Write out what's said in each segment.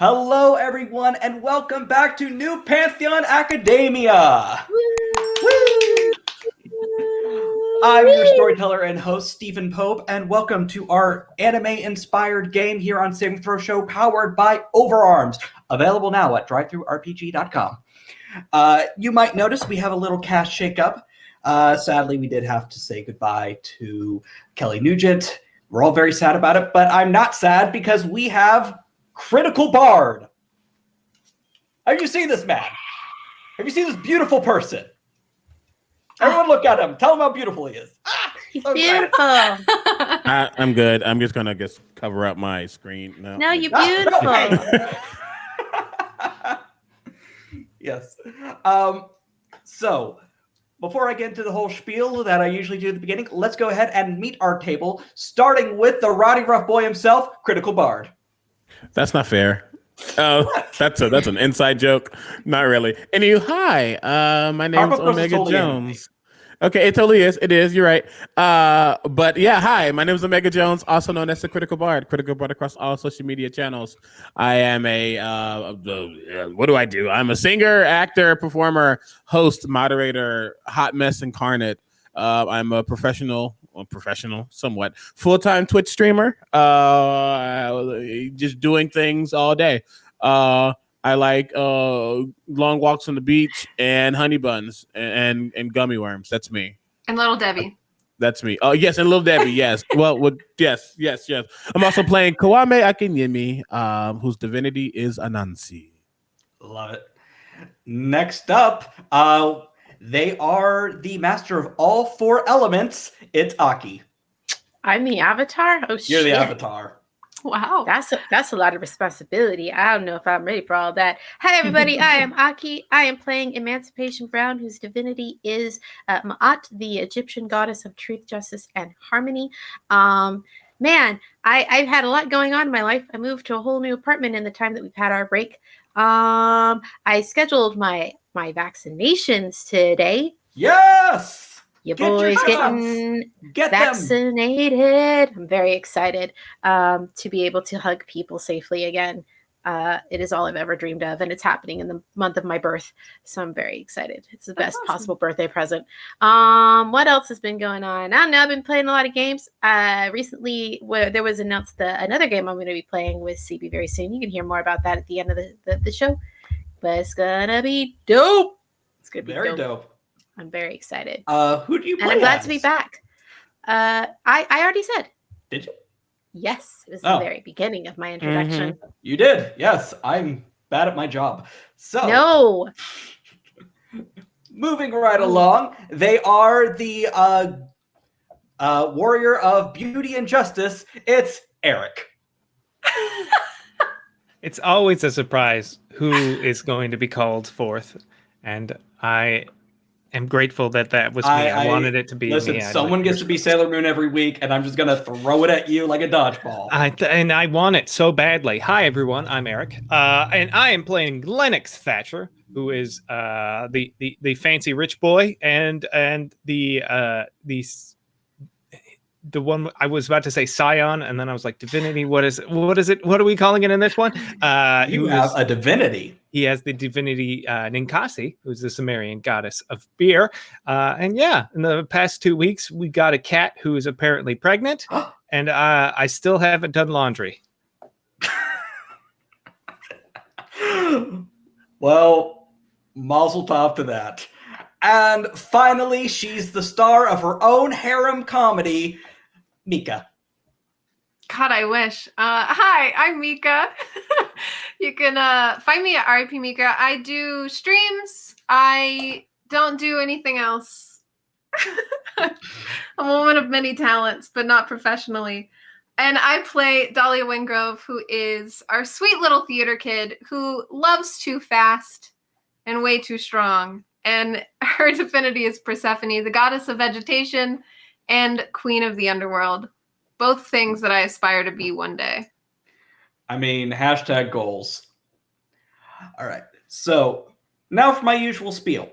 Hello, everyone, and welcome back to New Pantheon Academia. I'm your storyteller and host, Stephen Pope, and welcome to our anime-inspired game here on Saving Throw Show, powered by Overarms, available now at DriveThruRPG.com. Uh, you might notice we have a little cast shakeup. Uh, sadly, we did have to say goodbye to Kelly Nugent. We're all very sad about it, but I'm not sad because we have Critical Bard. Have you seen this man? Have you seen this beautiful person? Everyone look at him. Tell him how beautiful he is. Ah, He's so beautiful. I, I'm good. I'm just gonna just cover up my screen. No, No, you're Ah, beautiful. yes. Um, so, before I get into the whole spiel that I usually do at the beginning, let's go ahead and meet our table, starting with the Rowdyruff Boy himself, Critical Bard. That's not fair. Oh, that's a that's an inside joke. Not really. Anywho, hi. Uh, my name's is Omega totally Jones. Okay, it totally is. It is. You're right. Uh, but yeah, hi. My name is Omega Jones, also known as the Critical Bard. Critical Bard across all social media channels. I am a uh, uh, what do I do? I'm a singer, actor, performer, host, moderator, hot mess incarnate. Uh, I'm a professional, well, professional, somewhat full time Twitch streamer. Uh, just doing things all day. Uh, I like uh, long walks on the beach and honey buns and, and and gummy worms. That's me. And little Debbie. That's me. Oh yes, and Little Debbie. Yes. well, with yes, yes, yes. I'm also playing Kwame Akinyemi, um, whose divinity is Anansi. Love it. Next up, uh, they are the master of all four elements. It's Aki. I'm the avatar. Oh shit! You're the avatar. Wow. That's a, that's a lot of responsibility. I don't know if I'm ready for all that. Hi everybody, I am Aki. I am playing Emancipation Brown, whose divinity is uh, Ma'at, the Egyptian goddess of truth, justice, and harmony. Um, man, I, I've had a lot going on in my life. I moved to a whole new apartment in the time that we've had our break. Um, I scheduled my my vaccinations today. Yes. Your Get boy's shots. getting Get them. vaccinated. I'm very excited um, to be able to hug people safely again. Uh, it is all I've ever dreamed of, and it's happening in the month of my birth. So I'm very excited. It's the That's best awesome. possible birthday present. Um, what else has been going on? I don't know. I've been playing a lot of games. Uh, recently, where there was announced the, another game I'm going to be playing with CB very soon. You can hear more about that at the end of the, the, the show. But it's gonna be dope. It's gonna be Very dope. dope. I'm very excited Uh, who do you play? and I'm glad to be back. Uh, I I already said Did you? yes. It was Oh. the very beginning of my introduction. You did. Yes, I'm bad at my job. So No, moving right along, they are the uh, uh, warrior of beauty and justice. It's Eric. It's always a surprise who is going to be called forth, and I am grateful that that was me. I- I, wanted it to be Listen, me. Someone like gets to be Sailor Moon every week, and I'm just gonna throw it at you like a dodgeball. I th- and I want it so badly. Hi everyone, I'm Eric, uh, and I am playing Lennox Thatcher, who is uh, the, the the fancy rich boy, and and the uh, the the one I was about to say Scion, and then I was like Divinity. What is it? What is it? What are we calling it in this one? Uh, you who have a divinity. he has the divinity uh, Ninkasi, who's the Sumerian goddess of beer. Uh, and yeah, in the past two weeks, we got a cat who is apparently pregnant, and uh, I still haven't done laundry. well, mazel tov to that. And finally, she's the star of her own harem comedy, Mika. God, I wish. Uh, hi, I'm Mika. you can uh, find me at RIP Mika. I do streams. I don't do anything else. I'm a woman of many talents, but not professionally. And I play Dahlia Wingrove, who is our sweet little theater kid who loves too fast and way too strong. And her divinity is Persephone, the goddess of vegetation and queen of the underworld both things that I aspire to be one day. I mean, hashtag goals. All right. So now for my usual spiel.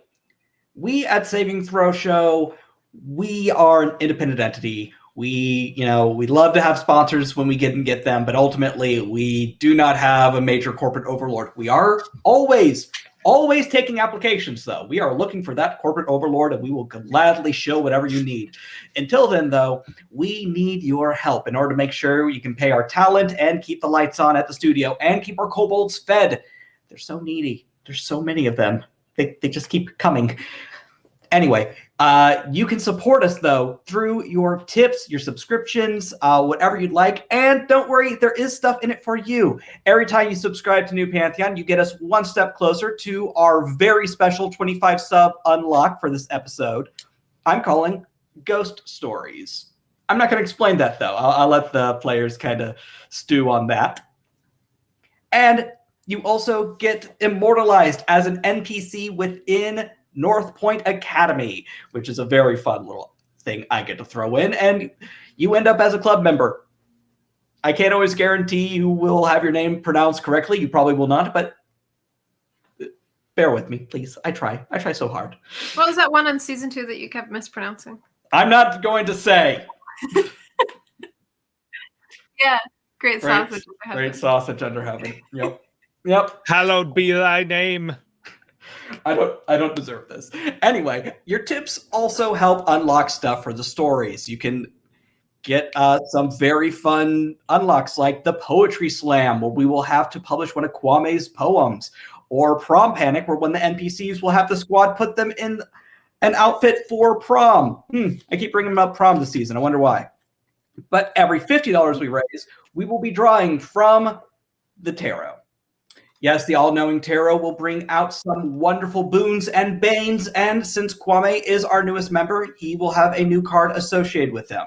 We at Saving Throw Show, we are an independent entity. We, you know, we love to have sponsors when we get and get them, but ultimately we do not have a major corporate overlord. We are always, always taking applications, though. We are looking for that corporate overlord, and we will gladly show whatever you need. Until then, though, we need your help in order to make sure you can pay our talent and keep the lights on at the studio and keep our kobolds fed. They're so needy. There's so many of them. They, they just keep coming. Anyway, uh, you can support us though through your tips, your subscriptions, uh, whatever you'd like. And don't worry, there is stuff in it for you. Every time you subscribe to New Pantheon, you get us one step closer to our very special 25 sub unlock for this episode. I'm calling Ghost Stories. I'm not going to explain that though. I'll, I'll let the players kind of stew on that. And you also get immortalized as an NPC within North Point Academy, which is a very fun little thing I get to throw in. And you end up as a club member. I can't always guarantee you will have your name pronounced correctly. You probably will not, but bear with me, please. I try. I try so hard. What was that one on season two that you kept mispronouncing? I'm not going to say. Yeah, great Great, sausage. great sausage under heaven. Yep. Yep. Hallowed be thy name. I don't I don't deserve this. Anyway, your tips also help unlock stuff for the stories. You can get uh, some very fun unlocks like the poetry slam, where we will have to publish one of Kwame's poems, or prom panic, where when the NPCs will have the squad put them in an outfit for prom. Hmm, I keep bringing up prom this season. I wonder why. But every fifty dollars we raise, we will be drawing from the tarot. Yes, the all knowing tarot will bring out some wonderful boons and banes. And since Kwame is our newest member, he will have a new card associated with him.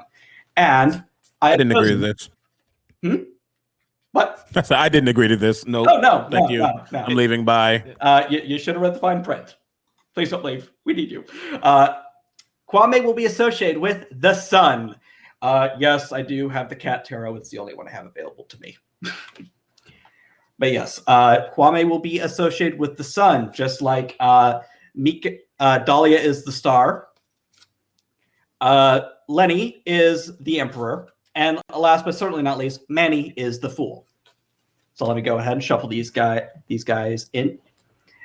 And I, I didn't agree to this. Hmm? What? I I didn't agree to this. No, Oh, no. thank no, you. no, no. I'm leaving. Bye. Uh, you, you should have read the fine print. Please don't leave. We need you. Uh, Kwame will be associated with the sun. Uh, yes, I do have the cat tarot. It's the only one I have available to me. but yes, uh, Kwame will be associated with the sun, just like uh, Mika, uh, Dahlia is the star. Uh, Lenny is the emperor. And last but certainly not least, Manny is the fool. So let me go ahead and shuffle these guy these guys in.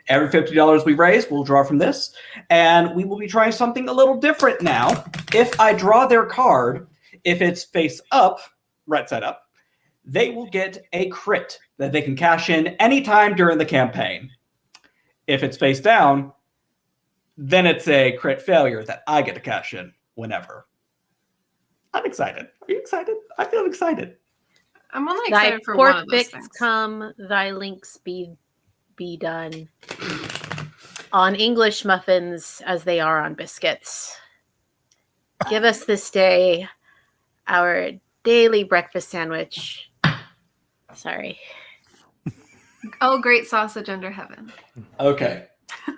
Every $50 we raise, we'll draw from this. And we will be trying something a little different now. If I draw their card, if it's face up, right side up, they will get a crit that they can cash in anytime during the campaign. If it's face down, then it's a crit failure that I get to cash in whenever. I'm excited. Are you excited? I feel excited. I'm only Thy excited for one pork of those bits things. come, thy links be be done. On English muffins as they are on biscuits. Give us this day our daily breakfast sandwich. Sorry. Oh, great sausage under heaven. Okay.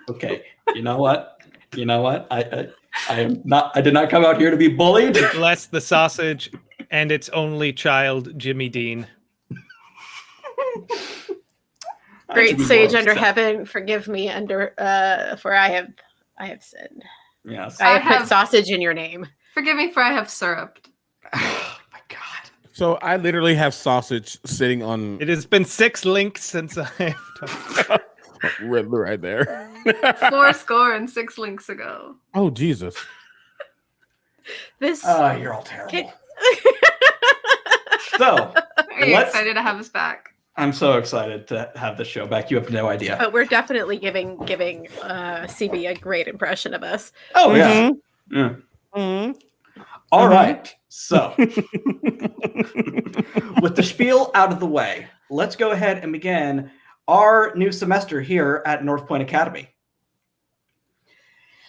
Okay. You know what? You know what? I, I I am not I did not come out here to be bullied. Bless the sausage and its only child, Jimmy Dean. Great sage under upset. heaven, forgive me under uh for I have I have sinned. Yes. I I have put sausage in your name. Forgive me for I have syrup. oh my god. So I literally have sausage sitting on It has been six links since I have right, right there. Four score and six links ago. oh Jesus! This Oh, you're all terrible. Can- So Are you excited to have us back? I'm so excited to have the show back. You have no idea. but we're definitely giving giving uh CB a great impression of us. Oh yeah. Mhm. Yeah. Mhm. All Mhm. right. So with the spiel out of the way, let's go ahead and begin our new semester here at North Point Academy.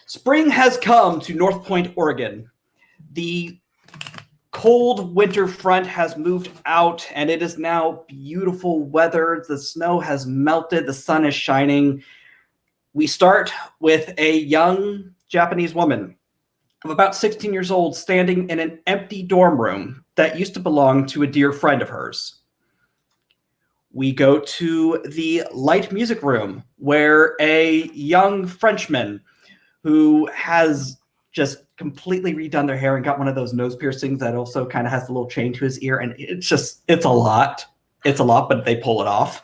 Spring has come to North Point, Oregon. The cold winter front has moved out and it is now beautiful weather. The snow has melted, the sun is shining. We start with a young Japanese woman of about 16 years old standing in an empty dorm room that used to belong to a dear friend of hers. We go to the light music room where a young Frenchman who has just completely redone their hair and got one of those nose piercings that also kind of has a little chain to his ear. And it's just, it's a lot. It's a lot, but they pull it off.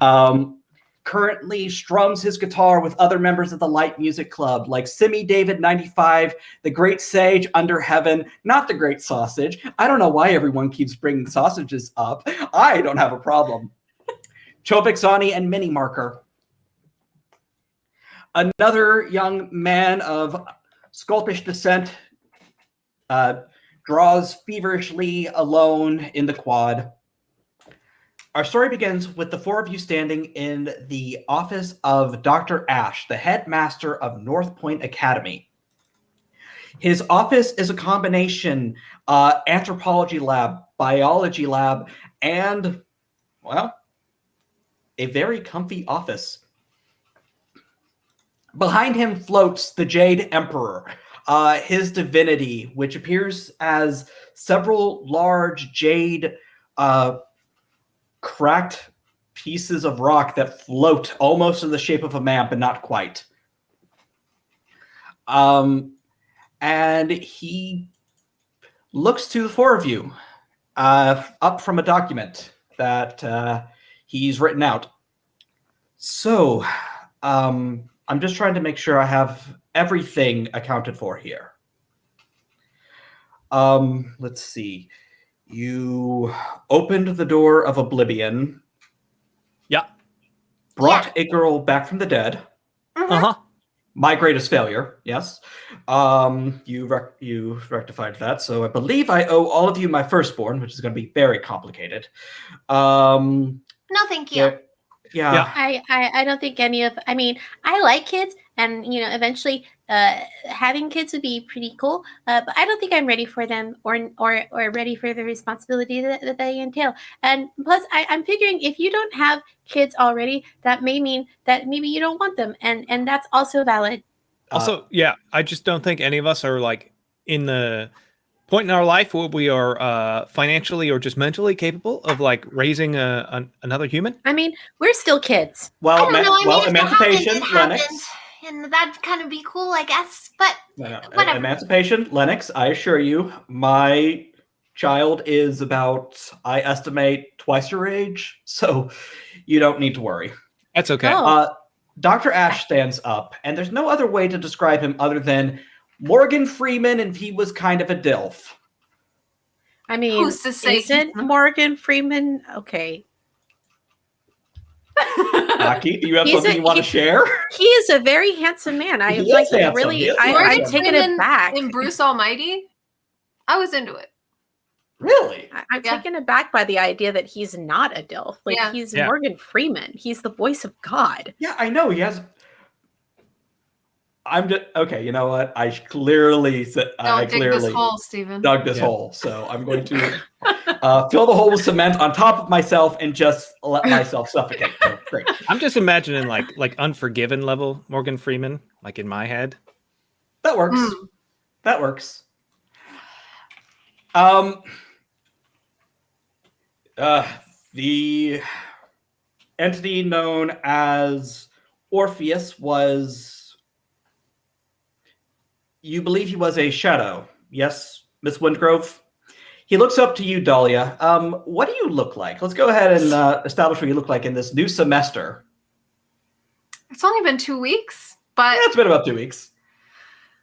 Um, currently strums his guitar with other members of the Light Music Club, like Simi David 95, the Great Sage Under Heaven, not the Great Sausage. I don't know why everyone keeps bringing sausages up. I don't have a problem. Chovik Zani and Mini Marker. Another young man of Sculpish descent uh, draws feverishly alone in the quad. Our story begins with the four of you standing in the office of Dr. Ash, the headmaster of North Point Academy. His office is a combination uh, anthropology lab, biology lab, and, well, a very comfy office. Behind him floats the Jade Emperor, uh, his divinity, which appears as several large jade uh, cracked pieces of rock that float almost in the shape of a map, but not quite. Um, and he looks to the four of you uh, up from a document that uh, he's written out. So, um, I'm just trying to make sure I have everything accounted for here. Um, let's see. You opened the door of oblivion. Yeah. Brought a girl back from the dead. Mhm. Uh huh. My greatest failure. Yes. Um, you rec- you rectified that. So I believe I owe all of you my firstborn, which is going to be very complicated. Um, No, thank you. yeah. Yeah. Yeah. I, I I don't think any of I mean I like kids and you know eventually uh having kids would be pretty cool uh, but I don't think I'm ready for them or or or ready for the responsibility that, that they entail and plus I, I'm figuring if you don't have kids already that may mean that maybe you don't want them and and that's also valid Uh, Also, yeah, I just don't think any of us are like in the point in our life where we are uh, financially or just mentally capable of like raising a, an, another human. I mean we're still kids I well, don't know. I mean, well, emancipation, happened, Lennox. happened, and that'd kind of be cool, I guess. But No, no, Whatever. Emancipation, Lennox. I assure you, my child is about, I estimate, twice your age, so you don't need to worry. That's okay. Oh. Uh, Dr. Ash stands up, and there's no other way to describe him other than Morgan Freeman, and he was kind of a dilf. I mean Who's to say isn't he's not? Morgan Freeman okay Aki, do you have He's something a- you want to share? he is a very handsome man I He like handsome. really I, I'm Morgan taking it back in Bruce Almighty, I was into it. Really? I- I'm Yeah. taken aback by the idea that he's not a DILF. Like Yeah. he's Yeah. Morgan Freeman. He's the voice of God. Yeah, I know. He has. I'm just okay. You know what? I clearly said Don't I dig clearly this hole, Steven. dug this Yeah. hole, so I'm going to uh, fill the hole with cement on top of myself and just let myself suffocate. So, great. I'm just imagining like like Unforgiven level Morgan Freeman, like in my head. That works. Hmm. That works. Um. Uh, the entity known as Orpheus was. You believe he was a shadow, yes, Miss Windgrove. He looks up to you, Dahlia. Um, what do you look like? Let's go ahead and uh, establish what you look like in this new semester. It's only been two weeks, but Yeah, it's been about two weeks.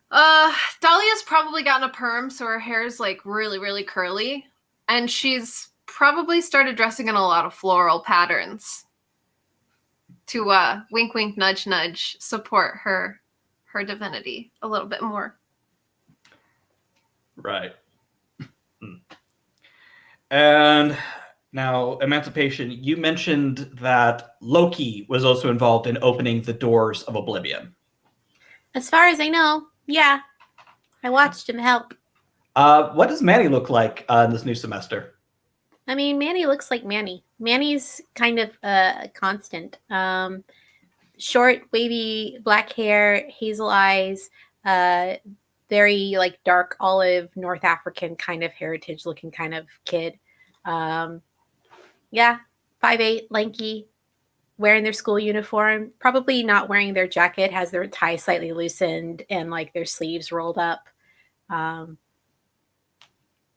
Uh, Dahlia's probably gotten a perm, so her hair is like really, really curly, and she's probably started dressing in a lot of floral patterns to uh wink, wink, nudge, nudge support her her divinity a little bit more. Right. Hmm. and now, Emancipation, you mentioned that Loki was also involved in opening the doors of Oblivion. As far as I know, yeah. I watched him help. Uh, what does Manny look like uh, in this new semester? I mean, Manny looks like Manny. Manny's kind of uh, constant. Um, short, wavy, black hair, hazel eyes, uh, very like dark olive North African kind of heritage looking kind of kid. Um, yeah, five eight, lanky, wearing their school uniform, probably not wearing their jacket, has their tie slightly loosened and like their sleeves rolled up. Um,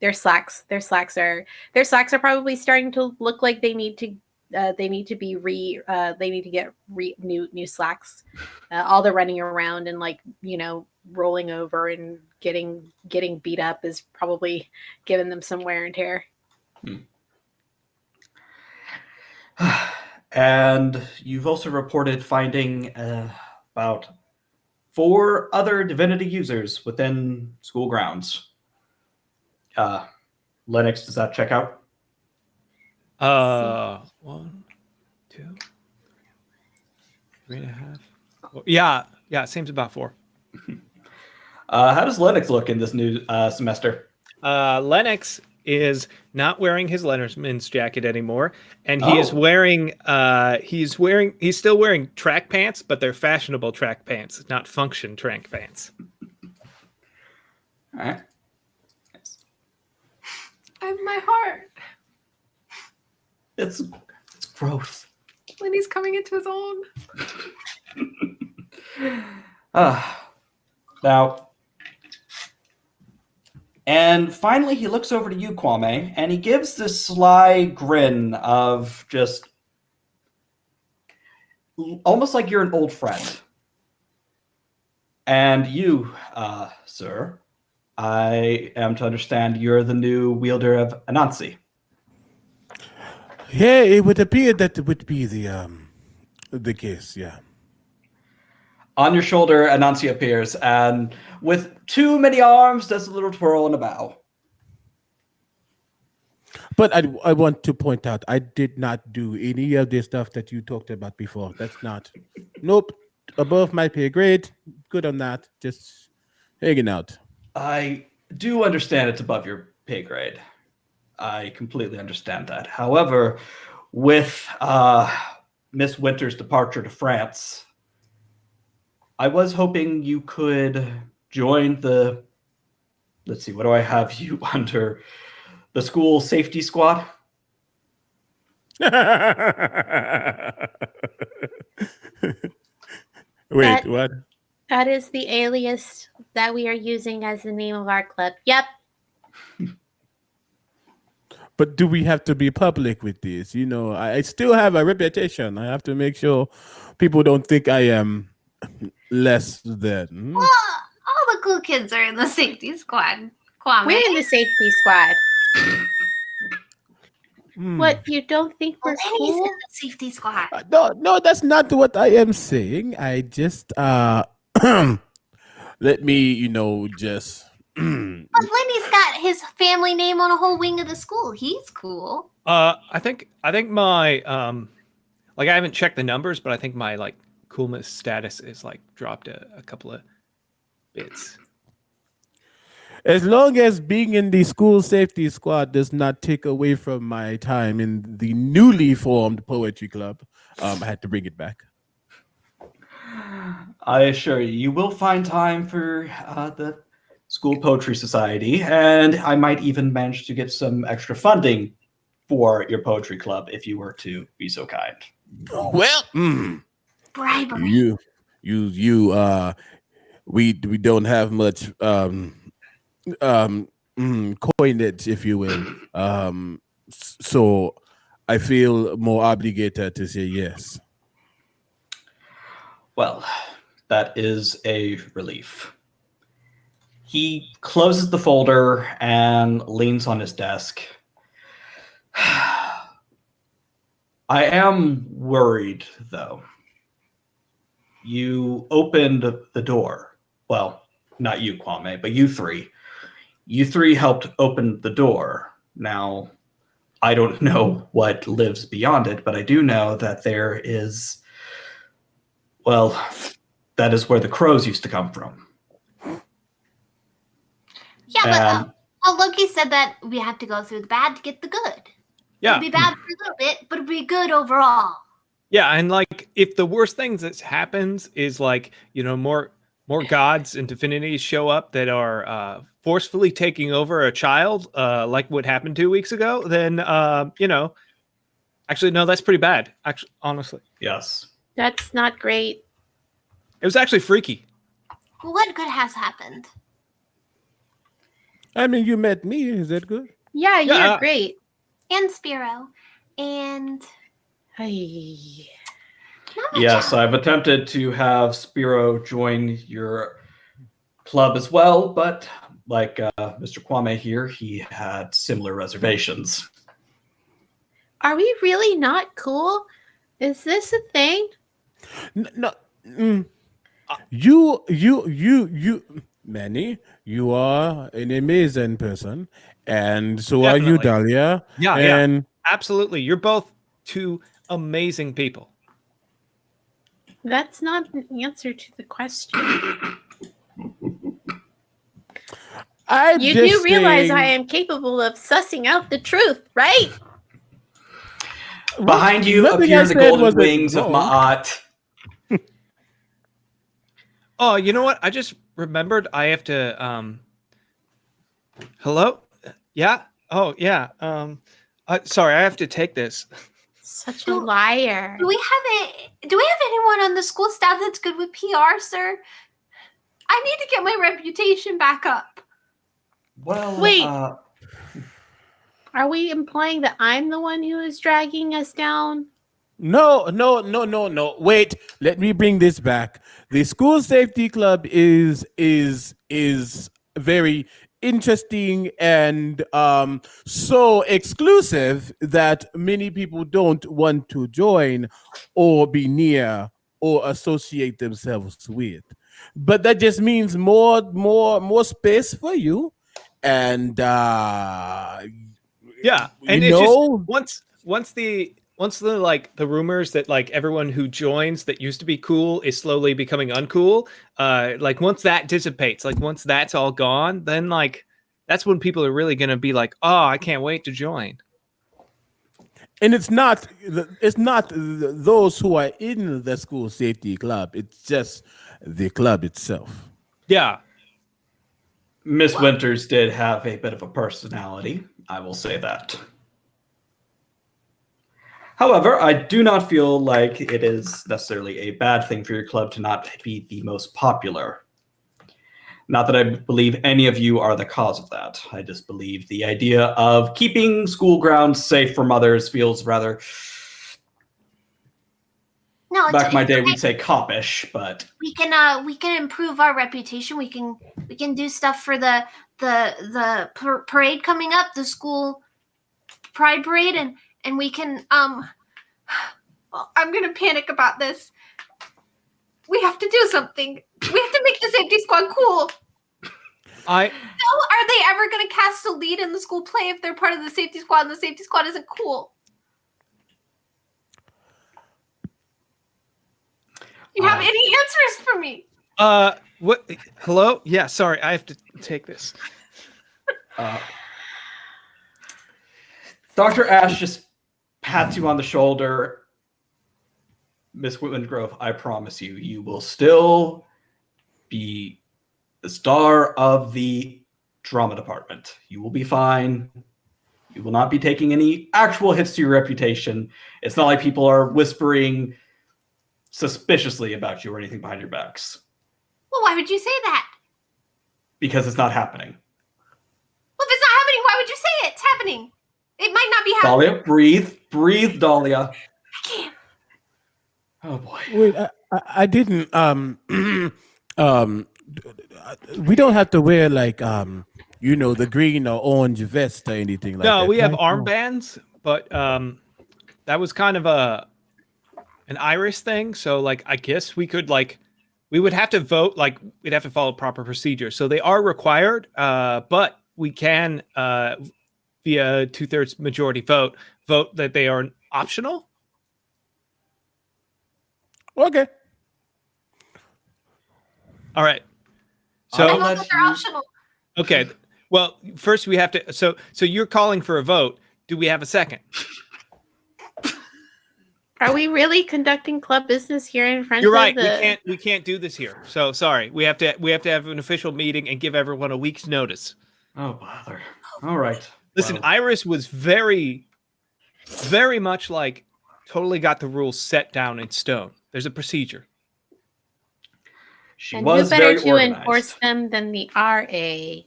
their slacks, their slacks are their slacks are probably starting to look like they need to uh, they need to be re uh, they need to get re- new new slacks. Uh, all the running around and like you know rolling over and getting getting beat up is probably giving them some wear and tear. and you've also reported finding uh, about four other divinity users within school grounds. Uh, Lennox, does that check out? Uh, one, two, three and a half. Well, yeah, yeah, it seems about four. Uh, how does Lennox look in this new uh, semester? Uh, Lennox is not wearing his Letterman's jacket anymore, and he is Oh. wearing uh, he's wearing he's still wearing track pants, but they're fashionable track pants, not function track pants. All right. I have my heart It's it's growth. when he's coming into his own. Uh, now, and finally, he looks over to you, Kwame, and he gives this sly grin of just almost like you're an old friend. And you, uh, sir, I am to understand you're the new wielder of Anansi. Yeah, it would appear that it would be the um the case. Yeah. On your shoulder, Anansi appears, and with too many arms, does a little twirl and a bow. But I, I want to point out, I did not do any of the stuff that you talked about before. That's not, nope, above my pay grade. Good on that. Just hanging out. I do understand it's above your pay grade. I completely understand that. However, with uh, Miss Winter's departure to France, I was hoping you could join the. Let's see, what do I have you under? The school safety squad? Wait, That- what? That is the alias that we are using as the name of our club. Yep. But do we have to be public with this? You know, I, I still have a reputation. I have to make sure people don't think I am less than. hmm? Well, all the cool kids are in the safety squad. Kwame. We're in the safety squad. Hmm. What, you don't think we're Lenny's in cool? the safety squad. Uh, No, no, that's not what I am saying. I just uh let me, you know, just But Lenny's got his family name on a whole wing of the school. He's cool. Uh, I think I think my um, like I haven't checked the numbers, but I think my like coolness status is like dropped a, a couple of bits. as long as being in the school safety squad does not take away from my time in the newly formed poetry club, um, I had to bring it back. I assure you, you will find time for uh, the School Poetry Society, and I might even manage to get some extra funding for your poetry club if you were to be so kind. Well, mm, Bribery. you, you, you, uh, we we don't have much um, um, mm, coinage, if you will. Um, so I feel more obligated to say yes. Well, that is a relief. He closes the folder and leans on his desk. I am worried, though. You opened the door. Well, not you, Kwame, but you three. You three helped open the door. Now, I don't know what lives beyond it, but I do know that there is well, that is where the crows used to come from. Yeah, but uh, well, Loki said that we have to go through the bad to get the good. Yeah, It'll be bad for a little bit, but it'll be good overall. yeah, and like if the worst thing that happens is like you know more more gods and divinities show up that are uh, forcefully taking over a child, uh, like what happened two weeks ago, then uh, you know Actually, no, that's pretty bad. Actually, honestly, Yes. That's not great. it was actually freaky. What good has happened? I mean, you met me. Is that good? Yeah, you're Yeah. great. And Spiro. And Hey. Yes, else. I've attempted to have Spiro join your club as well, but like uh, Mr. Kwame here, he had similar reservations. Are we really not cool? Is this a thing? N- No. mm. You, you, you, you, Manny, you are an amazing person, and so are you, Definitely. Dahlia. Yeah, yeah, and absolutely. You're both two amazing people. That's not an answer to the question. I You just do realize I am capable of sussing out the truth, right? Behind you Nothing appear the golden wings of wrong. Ma'at. Oh, you know what? I just remembered I have to um Hello? Yeah? Oh, yeah. Um uh, sorry, I have to take this. Such a liar. Do we have a do we have anyone on the school staff that's good with PR, sir? I need to get my reputation back up. Well, Wait. uh, Are we implying that I'm the one who is dragging us down? No, no, no, no, no. Wait, let me bring this back. The school safety club is is is very interesting and um so exclusive that many people don't want to join or be near or associate themselves with. But that just means more more more space for you and uh Yeah. you And it just once once the once the like the rumors that like everyone who joins that used to be cool is slowly becoming uncool uh like once that dissipates like once that's all gone then like that's when people are really gonna be like oh i can't wait to join and it's not it's not those who are in the school safety club it's just the club itself yeah Miss Winters did have a bit of a personality. I will say that. However, I do not feel like it is necessarily a bad thing for your club to not be the most popular. Not that I believe any of you are the cause of that. I just believe the idea of keeping school grounds safe from others feels rather, No, back in my day, okay. we'd say copish, but we can uh we can improve our reputation. We can we can do stuff for the the the parade coming up, the school pride parade, and and we can um. Well, I'm gonna panic about this. We have to do something. We have to make the safety squad cool. i No, are they ever gonna cast a lead in the school play if they're part of the safety squad and the safety squad isn't cool? You have Uh, any answers for me? uh what hello yeah sorry i have to take this Uh, Dr. Ash just pats you on the shoulder. Miss Whitman Grove, I promise you, you will still be the star of the drama department. You will be fine. You will not be taking any actual hits to your reputation. It's not like people are whispering suspiciously about you or anything behind your backs Well, why would you say that? because it's not happening. Well, if it's not happening, why would you say it? It's happening. It might not be happening. Dahlia, breathe, breathe, Dahlia. I can't. Oh boy. wait i, I, I didn't um um we don't have to wear like um you know the green or orange vest or anything like that no we have right? armbands but um that was kind of a an iris thing so like i guess we could like we would have to vote like we'd have to follow proper procedure so they are required uh but we can uh via two-thirds majority vote vote that they are optional okay all right so I'll vote let that they're optional. okay well first we have to so so you're calling for a vote do we have a second Are we really conducting club business here in front You're of right. the We can't we can't do this here. So sorry. We have to we have to have an official meeting and give everyone a week's notice. Oh bother. All right. Listen, Well, Iris was very very much like totally got the rules set down in stone. There's a procedure. She and who was better very to organized. enforce them than the RA?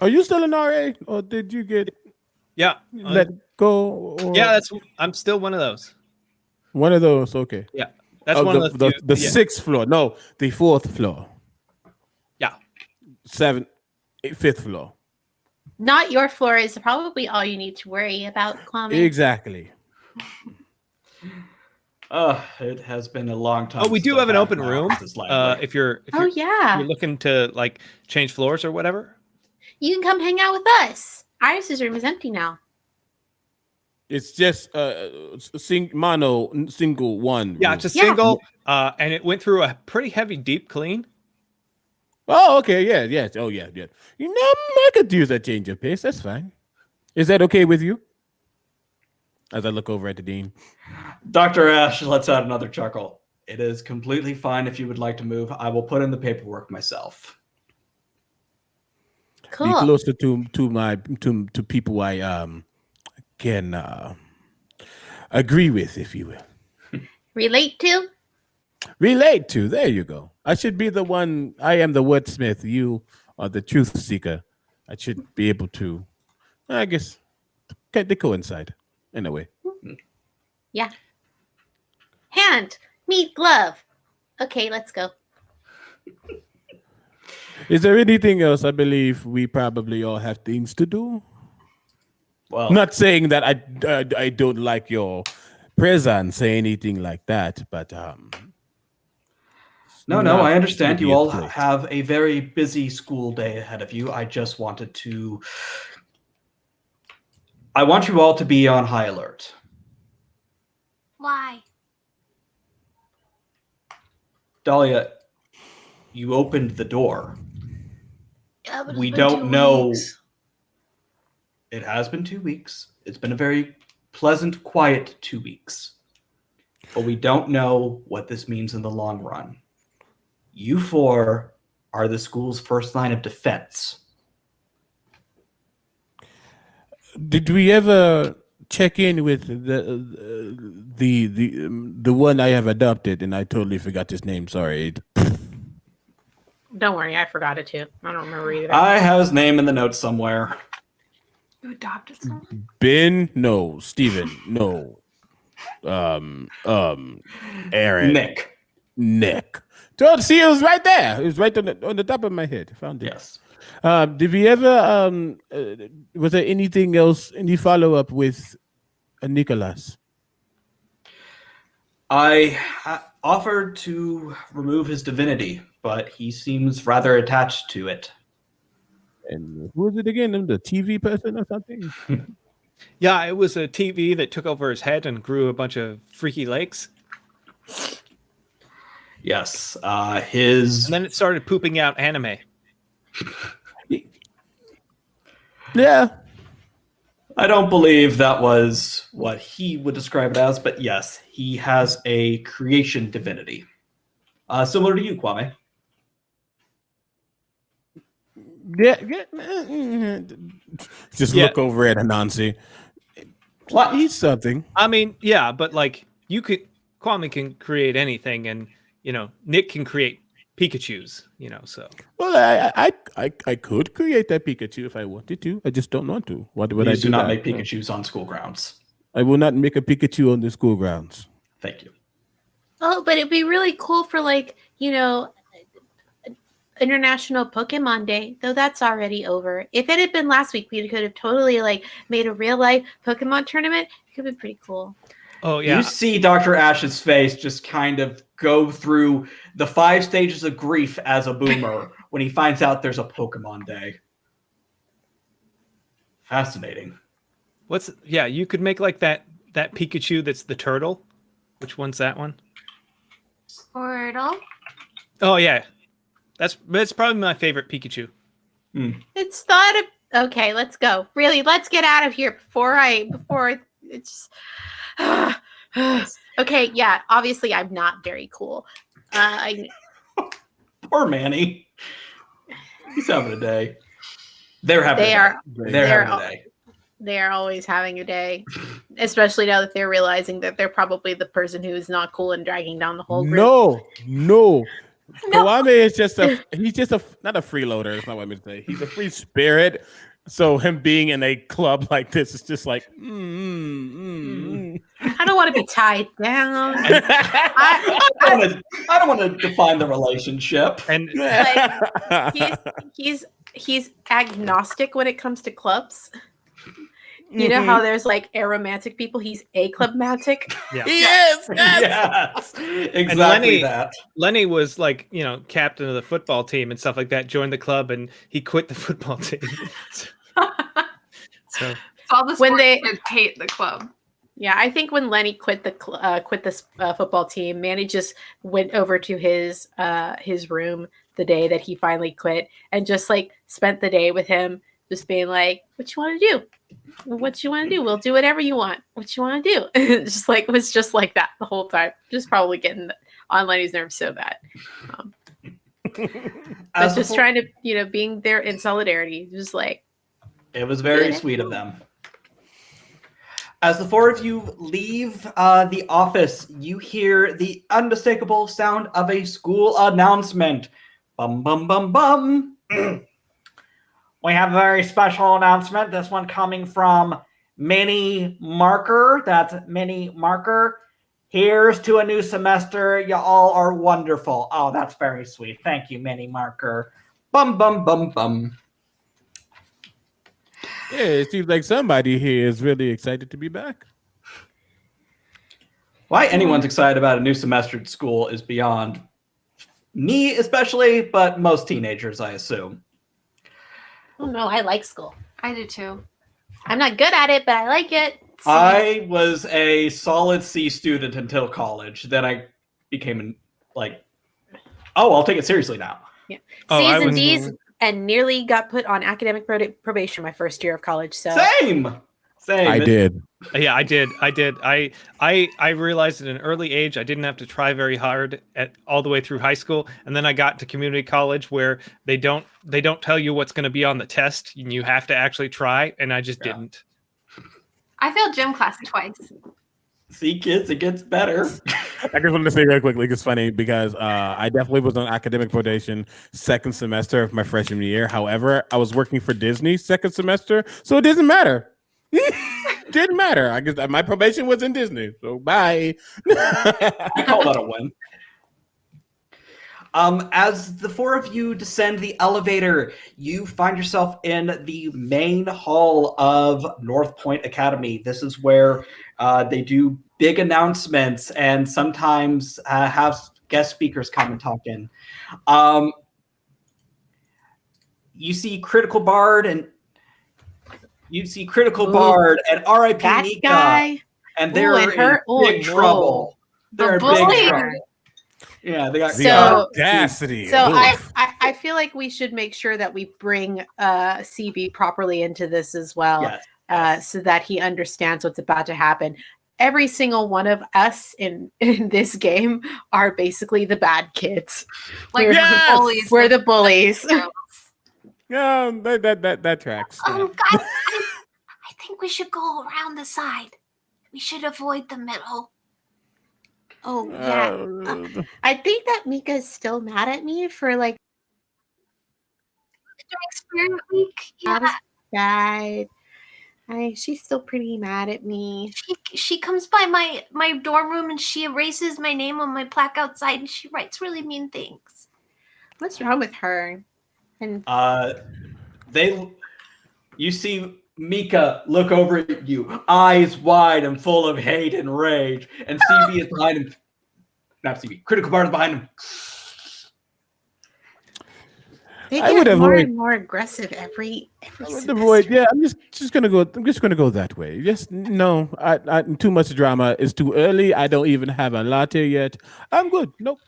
Are you still an RA, or did you get Yeah. uh, let go? Or yeah, that's I'm still one of those. one of those. Okay. Yeah, that's Oh, one the, of the, the, the yeah. sixth floor. No, the fourth floor. Yeah. Seven, eight, fifth floor. Not your floor is probably all you need to worry about, Kwame. Exactly. Uh, it has been a long time. Oh, we do I've an open room. Uh, if you're if oh you're, yeah, you're looking to like change floors or whatever. you can come hang out with us. Iris's room is empty now. It's just uh, sing mono single one. Yeah, room. it's a Yeah. single, uh, and it went through a pretty heavy deep clean. Oh, okay. Yeah, yeah. Oh, yeah, yeah. You know, I could use a change of pace. That's fine. Is that okay with you? As I look over at the dean. Dr. Ash lets out another chuckle. It is completely fine if you would like to move. I will put in the paperwork myself. Cool. Be closer to to my to to people I um can uh, agree with, if you will. Relate to? Relate to. There you go. I should be the one. I am the wordsmith. You are the truth seeker. I should be able to. I guess can they coincide in a way. Yeah. Hand, meet, glove. Okay, let's go. Is there anything else? I believe we probably all have things to do. Well, Not saying that I I, I don't like your presence, say anything like that, but um. No, no, I understand. You all immediately. have a very busy school day ahead of you. I just wanted to. I want you all to be on high alert. Why? Dahlia, you opened the door. Yeah, but We don't know- weeks. It has been two weeks. It's been a very pleasant, quiet two weeks. But we don't know what this means in the long run. You four are the school's first line of defense. Did we ever check in with the the the the one I have adopted, and I totally forgot his name. Sorry. Don't worry, I forgot it too. I don't remember either. I have his name in the notes somewhere. You adopted someone? Ben? No. Steven? No. Um. Um. Aaron. Nick. Nick. So see, it was right there. It was right on the on the top of my head. Found it. Yes. Um, did we ever? Um, uh, was there anything else? Any follow up with uh, Nicholas? I ha- offered to remove his divinity, but he seems rather attached to it. And who was it again? The TV person or something? Yeah, it was a TV that took over his head and grew a bunch of freaky legs, Yes. Uh, his. and then it started pooping out anime. Yeah. I don't believe that was what he would describe it as, but yes, he has a creation divinity. Uh, similar to you, Kwame. Yeah. yeah. Just Yeah. look over at Anansi. What? He's something. I mean, yeah, but like you could Kwame can create anything, and you know Nick can create Pikachu's. You know, so Well, I, I, I, I could create that Pikachu if I wanted to. I just don't want to. What would I Please do? do not that? make Pikachu's on school grounds. I will not make a Pikachu on the school grounds. Thank you. Oh, but it'd be really cool for like, you know, International Pokemon Day, though that's already over. If it had been last week, we could have totally like made a real life Pokemon tournament. It could be pretty cool. Oh yeah, You see Dr. Ash's face just kind of go through the five stages of grief as a boomer when he finds out there's a Pokemon Day. Fascinating. what's yeah? You could make like that that Pikachu that's the turtle. Which one's that one? Squirtle. Oh yeah, that's that's probably my favorite Pikachu. Hmm. It's thought of okay, let's go. Really, let's get out of here before I before it's okay, yeah, obviously I'm not very cool. Uh, I Poor Manny. He's having a day. They're having They a are- They're, they're having all- a day. They're always having a day, especially now that they're realizing that they're probably the person who is not cool and dragging down the whole group. No, no. No. Kwame is just a he's just a not a freeloader. That's not what I meant to say. He's a free spirit. So him being in a club like this is just like mm, mm, mm, I don't want to be tied down. I, I don't wanna- I don't want to define the relationship. And he's he's he's agnostic when it comes to clubs. You know how there's like aromantic people. He's a clubmatic. yeah. yes, yes. Yes, exactly Lenny- that. Lenny was like, you know, captain of the football team and stuff like that, joined the club and he quit the football team. so all the When they- hate the club. Yeah, I think when Lenny quit the cl- uh, quit this uh, football team, Manny just went over to his uh, his room the day that he finally quit, and just like spent the day with him, just being like, "What you want to do? What you want to do? We'll do whatever you want. What you want to do?" Just like it was just like that the whole time. Just probably getting on Lenny's nerves so bad. Um, but As just trying to, you know, being there in solidarity, just like It was very sweet of them. As the four of you leave uh, the office, you hear the unmistakable sound of a school announcement. Bum, bum, bum, bum. we have a very special announcement. This one coming from Mini Marker. That's Mini Marker. Here's to a new semester. You all are wonderful. Oh, that's very sweet. Thank you, Mini Marker. Bum, bum, bum, bum. Yeah, it seems like somebody here is really excited to be back. Why anyone's excited about a new semester at school is beyond me, especially, but most teenagers, I assume. Oh no, I like school. I do too. I'm not good at it, but I like it. I was a solid C student until college. Then I became an, like, oh, I'll take it seriously now. Oh, C's I and was- D's and nearly got put on academic probation my first year of college. So Same, same. I did. yeah, I did. I did. I I I realized at an early age I didn't have to try very hard at all the way through high school, and then I got to community college where they don't they don't tell you what's going to be on the test, and you have to actually try, and I just Yeah. didn't. I failed gym class twice. See, kids, it gets better. I just wanted to say very quickly, it's funny because uh, I definitely was on academic probation second semester of my freshman year. However, I was working for Disney second semester, so it doesn't matter. Didn't matter. I guess my probation was in Disney, so bye. I call that a win. Um, as the four of you descend the elevator, you find yourself in the main hall of North Point Academy. This is where uh, they do big announcements and sometimes uh, have guest speakers come and talk in. Um, you see Critical Bard and you see Critical Ooh. Bard and R.I.P. that Nika, guy. and they're and her- in oh, big no. trouble. They're in big trouble. Yeah, they got the So- audacity. So I, I I feel like we should make sure that we bring uh CB properly into this as well, Yes. uh, so that he understands what's about to happen. Every single one of us in in this game are basically the bad kids. Like We're- the bullies. We're the bullies. yeah, that that that, that tracks. yeah. Um, guys, I, I think we should go around the side. We should avoid the middle. Oh yeah. Uh, I think that Mika is still mad at me for like During Spirit Week, I yeah, was bad. I she's still pretty mad at me. she she comes by my my dorm room and she erases my name on my plaque outside and she writes really mean things. What's wrong with her? And Uh, they, you see Mika look over at you, eyes wide and full of hate and rage, and CB is behind him. Not CB, Critical Bard is behind him. they I get would more avoid- and more aggressive every every I would semester. avoid. Yeah, I'm just just gonna go. I'm just gonna go that way. Just no. I, I too much drama. It's too early. I don't even have a latte yet. I'm good. Nope.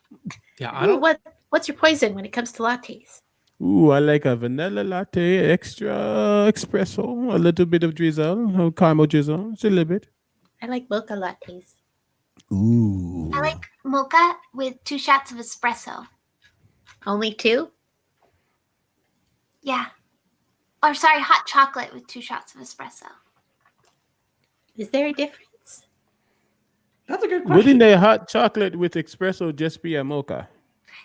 Yeah, I don't. what what's your poison when it comes to lattes? Ooh, I like a vanilla latte, extra espresso, a little bit of drizzle, a caramel drizzle, just a little bit. I like mocha lattes. Ooh. I like mocha with two shots of espresso. Only two? Yeah. Or sorry, hot chocolate with two shots of espresso. Is there a difference? That's a good question. Wouldn't a hot chocolate with espresso just be a mocha?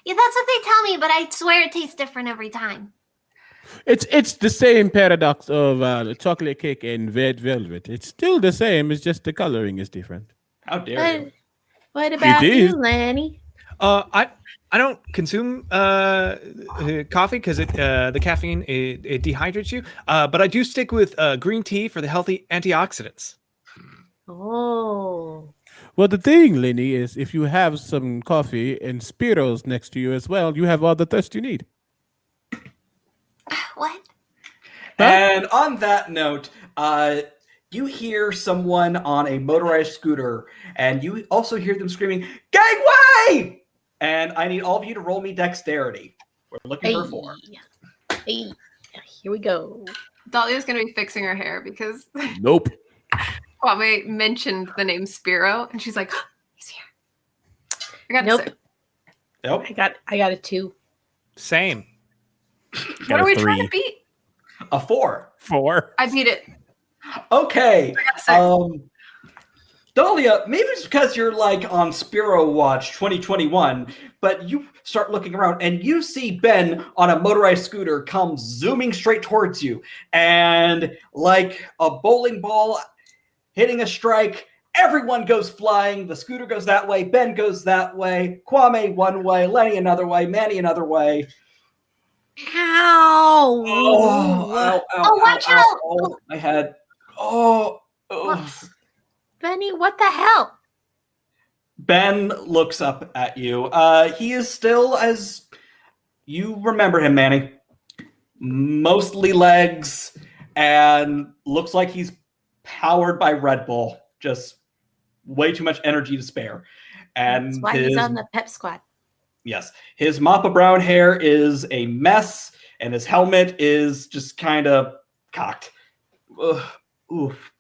Yeah, that's what they tell me, but I swear it tastes different every time. It's it's the same paradox of uh, the chocolate cake and red velvet. It's still the same. It's just the coloring is different. How dare What, you? what about is. you, Lanny? Uh, I I don't consume uh, uh, coffee because it uh, the caffeine it, it dehydrates you. Uh, but I do stick with uh, green tea for the healthy antioxidants. Oh, Well, the thing, Lenny, is if you have some coffee and Spiros next to you as well, you have all the thirst you need. What? And on that note, uh, you hear someone on a motorized scooter, and you also hear them screaming, "Gangway!" And I need all of you to roll me dexterity. We're looking hey, for four. hey, here we go. Dahlia's gonna be fixing her hair because Nope. Kwame mentioned the name Spiro, and she's like, "He's here." I got Nope. six. Nope. I got I got a two. Same. What are we trying to beat? A four. Four. I beat it. Okay. I got a six. Um, Dahlia, maybe it's because you're like on Spiro Watch 2021, but you start looking around and you see Ben on a motorized scooter come zooming straight towards you. And like a bowling ball hitting a strike, everyone goes flying. The scooter goes that way, Ben goes that way, Kwame one way, Lenny another way, Manny another way. Ow! Oh, ow, ow, Oh, watch ow, out. Oh, my head. Oh. Whoops. Benny, what the hell? Ben looks up at you. Uh, he is still as you remember him, Manny. Mostly legs, and looks like he's powered by Red Bull. Just way too much energy to spare. And That's why his, he's on the pep squad. yes, his mop of brown hair is a mess, and his helmet is just kind of cocked. Ugh, oof.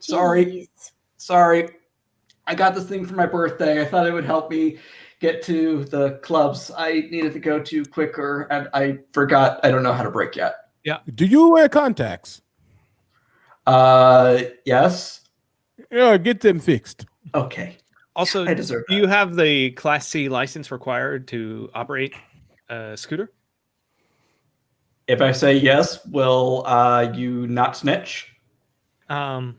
Sorry. Sorry. I got this thing for my birthday. I thought it would help me get to the clubs I needed to go to quicker, and I forgot I don't know how to brake yet. Yeah. Do you wear contacts? Uh, yes. Yeah, get them fixed. Okay. Also, I deserve do you have the Class C license required to operate a scooter? If I say yes, will uh, you not snitch? Um,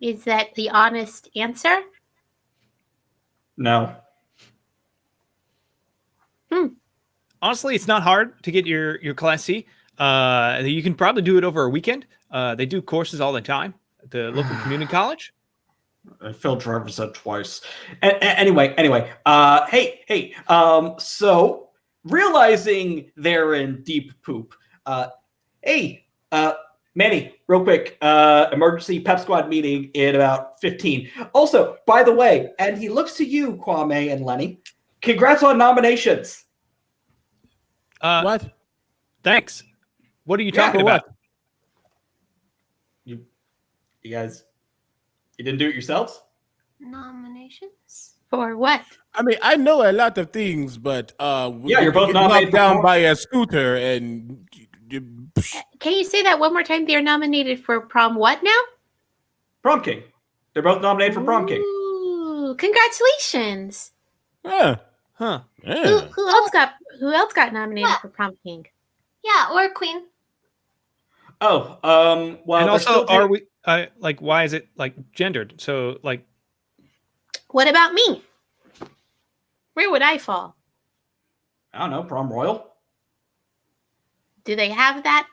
Is that the honest answer? No. Hmm. honestly, it's not hard to get your your Class C. Uh, you can probably do it over a weekend. Uh, they do courses all the time at the local community college. I failed driver's ed twice. A- a- anyway, anyway. Uh, hey, hey. Um, so realizing they're in deep poop. Uh, hey, uh, Manny, real quick. Uh, emergency pep squad meeting in about fifteen. Also, by the way, and he looks to you, Kwame and Lenny. Congrats on nominations. Uh, what? Thanks. What are you Yeah, talking for about? What? You, you guys, you didn't do it yourselves. Nominations? For what? I mean, I know a lot of things, but uh, Yeah, you're both get knocked down prom- by a scooter and. Can you say that one more time? They're nominated for prom what now? Prom King. They're both nominated for Prom King. Ooh, congratulations. Yeah, Huh. Who, who else got who else got nominated Yeah. for prom king? Yeah, or queen. Oh, um, well, and also, still are we uh, like why is it like gendered? So like, What about me? Where would I fall? I don't know, Prom Royal. Do they have that?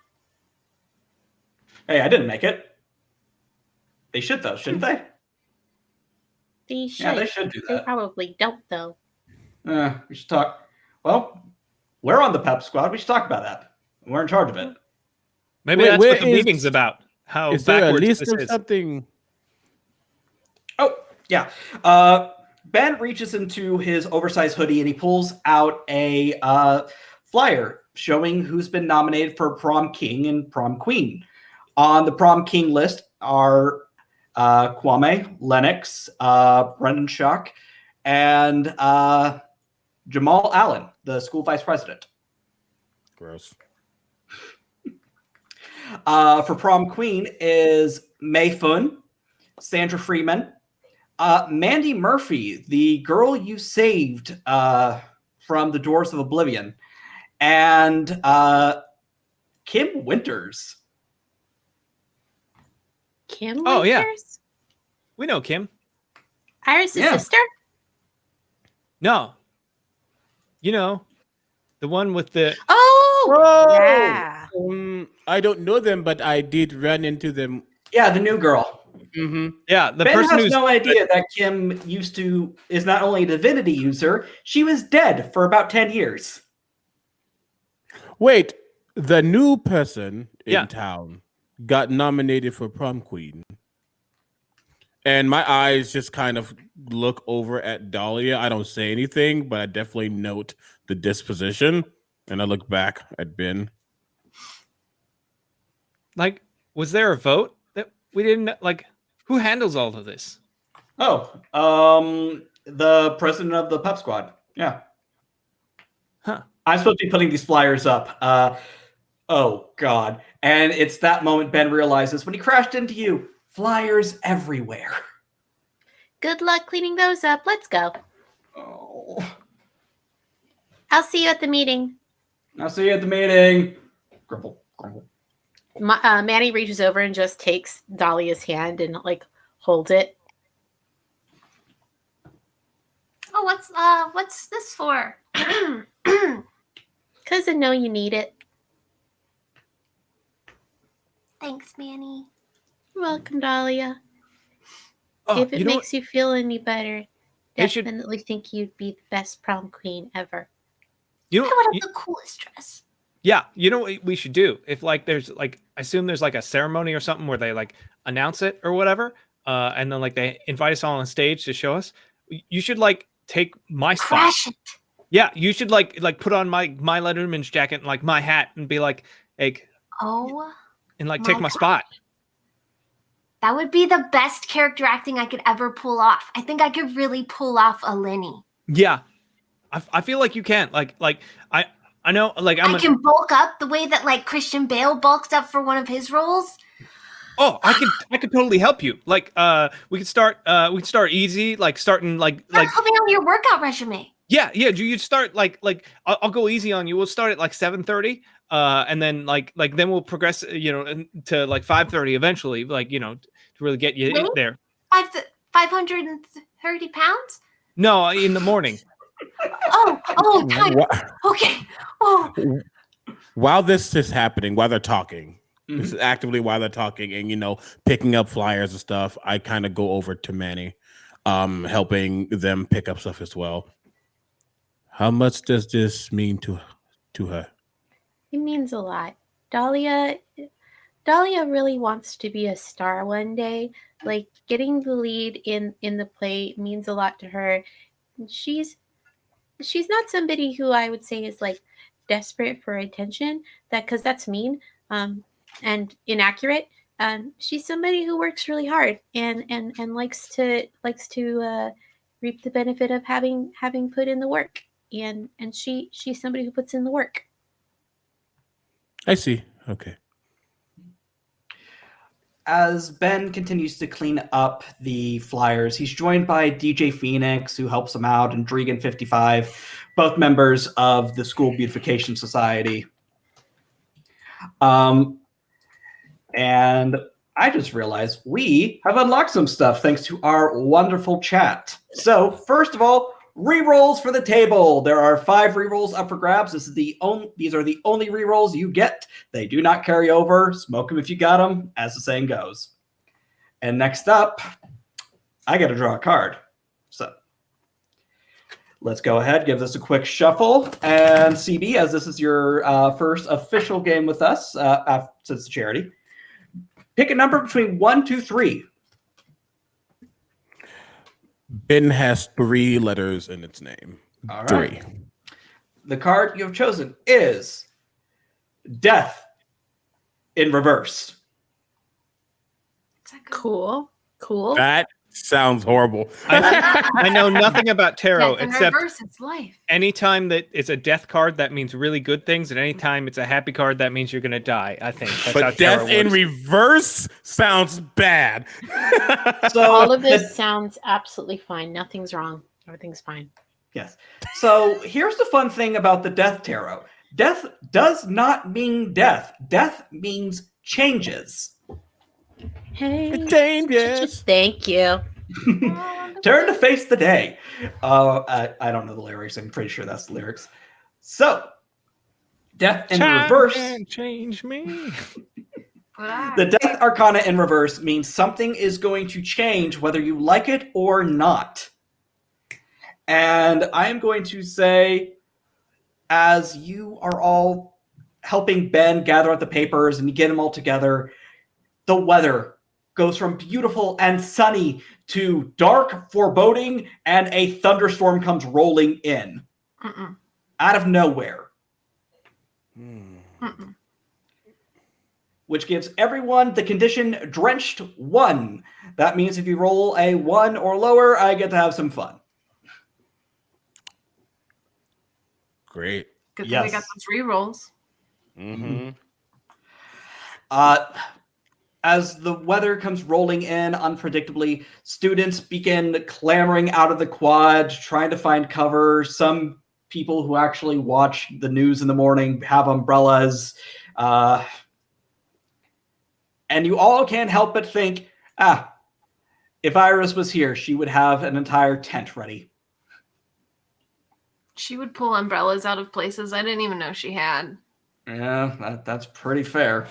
Hey, I didn't make it. They should though, shouldn't they? They should. Yeah, they should do They that. probably don't though. Uh, we should talk. Well, we're on the Pep Squad. We should talk about that. We're in charge of it. Maybe Wait, that's what the is- meeting's about. How Is there a backwards list this of is. something? Oh, yeah. Uh, ben reaches into his oversized hoodie and he pulls out a uh, flyer showing who's been nominated for prom king and prom queen. On the prom king list are uh, Kwame, Lennox, uh, Brendan Shuck, and uh, Jamal Allen, the school vice president. Gross. Uh, for prom queen is May Fun, Sandra Freeman, uh, Mandy Murphy, the girl you saved uh, from the Doors of Oblivion, and uh, Kim Winters. Kim. Oh, yeah. We know Kim. Iris' Yeah. sister. No. You know, the one with the Oh, Whoa! yeah. Um, I don't know them, but I did run into them. Yeah, the new girl. hmm yeah, the ben person has who's no idea that Kim used to is not only a divinity user, she was dead for about ten years. Wait, the new person in Yeah. town got nominated for prom queen. And my eyes just kind of look over at Dahlia. I don't say anything, but I definitely note the disposition. And I look back at Ben. like was there a vote that we didn't like who handles all of this? Oh, um, the president of the pub squad. Yeah. Huh. I'm supposed to be putting these flyers up. Uh, oh God! And it's that moment Ben realizes when he crashed into you, flyers everywhere. Good luck cleaning those up. Let's go. Oh. I'll see you at the meeting. I'll see you at the meeting. Grumble, grumble. Ma- uh, Manny reaches over and just takes Dahlia's hand and like holds it. Oh, what's uh, what's this for? Cause I know you need it. Thanks, Manny. You're welcome, Dahlia. Oh, if it you know makes you feel any better, They should- definitely think you'd be the best prom queen ever. you know, I would you- have the coolest dress. yeah, you know what we should do? If like there's like I assume there's like a ceremony or something where they like announce it or whatever, uh, and then like they invite us all on stage to show us. You should like take my spot. Crash it. Yeah, you should like like put on my my Letterman's jacket and like my hat and be like, like Oh, and like My take my God. spot. That would be the best character acting I could ever pull off. I think I could really pull off a Lenny. Yeah, I, I feel like you can. Like like I I know like I'm I a, can bulk up the way that like Christian Bale bulked up for one of his roles. oh I could I could totally help you. Like uh we could start uh we could start easy like starting like Like, like help me on your workout resume. yeah yeah do you start like like I'll, I'll go easy on you. We'll start at like seven thirty. Uh, and then like like then we'll progress, uh, you know, to like five thirty eventually, like you know, to really get you Really? there. Five five hundred and thirty pounds. No, in the morning. Oh, oh, time. Okay. Oh, While this is happening, while they're talking, Mhm. this is actively while they're talking and, you know, picking up flyers and stuff, I kind of go over to Manny, um, helping them pick up stuff as well. How much does this mean to to her? It means a lot. Dahlia Dahlia really wants to be a star one day. Like getting the lead in in the play means a lot to her. She's she's not somebody who I would say is like desperate for attention. That because that's mean um, and inaccurate. Um, she's somebody who works really hard and and and likes to likes to uh, reap the benefit of having having put in the work. And and she she's somebody who puts in the work. I see. Okay. As Ben continues to clean up the flyers, he's joined by DJ Phoenix, who helps him out, and Dregan55, both members of the School Beautification Society. Um, and I just realized we have unlocked some stuff thanks to our wonderful chat. So, first of all, rerolls for the table. There are five rerolls up for grabs. This is the only; these are the only rerolls you get. They do not carry over. Smoke them if you got them, as the saying goes. And next up, I got to draw a card. So let's go ahead, give this a quick shuffle. And CB, as this is your uh, first official game with us uh, af- since the charity, pick a number between one, two, three. Ben has three letters in its name. All right. Three. The card you have chosen is Death in Reverse. is that good? Cool. Cool. That Sounds horrible. I, I know nothing about tarot Death except reverse, it's life. anytime that it's a death card, that means really good things, and anytime it's a happy card, that means you're gonna die. I think. That's but death in reverse sounds bad. So All of this sounds absolutely fine. Nothing's wrong. Everything's fine. Yes. So here's the fun thing about the death tarot. Death does not mean death. Death means changes. Hey, Changes. thank you. Turn to face the day. Uh, I, I don't know the lyrics. I'm pretty sure that's the lyrics. So, death in Time reverse. can change me. The death arcana in reverse means something is going to change whether you like it or not. And I am going to say, as you are all helping Ben gather up the papers and you get them all together, the weather goes from beautiful and sunny to dark, foreboding, and a thunderstorm comes rolling in Mm-mm, out of nowhere. Mm-mm. which gives everyone the condition drenched one. That means if you roll a one or lower, I get to have some fun. Great. Good thing we got those re-rolls. Mm-hmm. Uh, as the weather comes rolling in unpredictably, students begin clamoring out of the quad, trying to find cover. Some people who actually watch the news in the morning have umbrellas. Uh, and you all can't help but think, ah, if Iris was here, she would have an entire tent ready. She would pull umbrellas out of places I didn't even know she had. Yeah, that, that's pretty fair.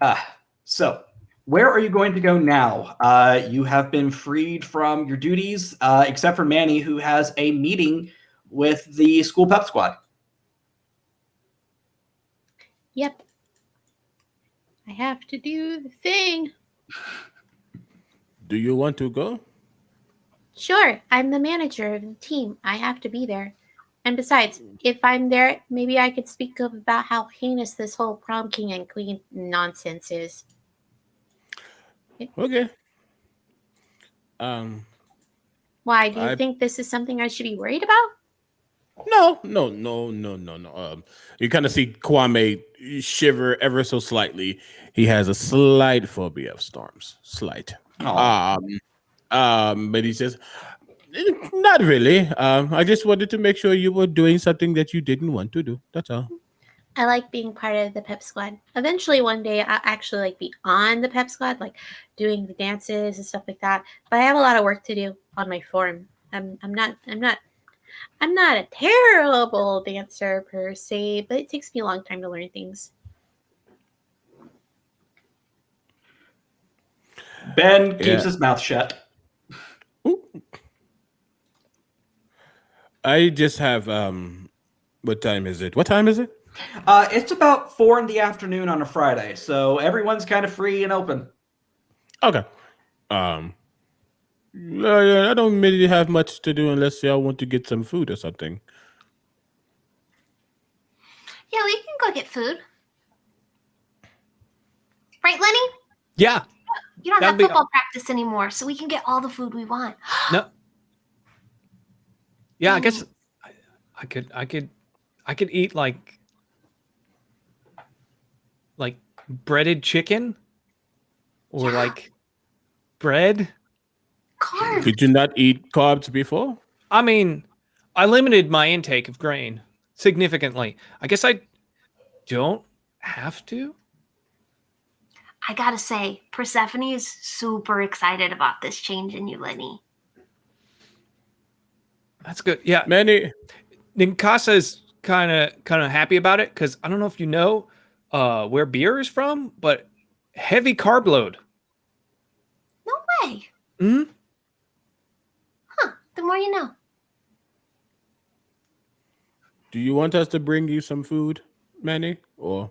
Ah, so where are you going to go now? Uh, you have been freed from your duties, uh, except for Manny, who has a meeting with the school pep squad. Yep. I have to do the thing. Do you want to go? Sure, I'm the manager of the team. I have to be there. And besides, if I'm there, maybe I could speak up about how heinous this whole prom king and queen nonsense is. Okay. Um. Why? Do you I- think this is something I should be worried about? No, no, no, no, no, no. Um, you kind of see Kwame shiver ever so slightly. He has a slight phobia of storms. Slight. Aw. Um, um, but he says, "Eh, not really. Um, I just wanted to make sure you were doing something that you didn't want to do. That's all. I like being part of the pep squad. Eventually, one day, I'll actually like be on the pep squad, like doing the dances and stuff like that. But I have a lot of work to do on my form. I'm, I'm not, I'm not, I'm not a terrible dancer per se, but it takes me a long time to learn things. Ben keeps Yeah. his mouth shut. I just have um, what time is it? What time is it? Uh, it's about four in the afternoon on a Friday, so everyone's kind of free and open. Okay. Um. uh, yeah, I don't really have much to do unless y'all want to get some food or something. Yeah, we can go get food. Right, Lenny? Yeah. You don't That'd have be- football practice anymore, so we can get all the food we want. No. Yeah, I um, guess I, I could I could I could eat like like breaded chicken or Yeah. like bread. Carbs. Did you not eat carbs before? I mean, I limited my intake of grain significantly. I guess I don't have to. I gotta say, Persephone is super excited about this change in you, Lenny. That's good. Yeah, Manny, Ninkasi is kind of kind of happy about it because I don't know if you know uh, where beer is from, but heavy carb load. No way. hmm Huh. The more you know. do you want us to bring you some food, Manny? Or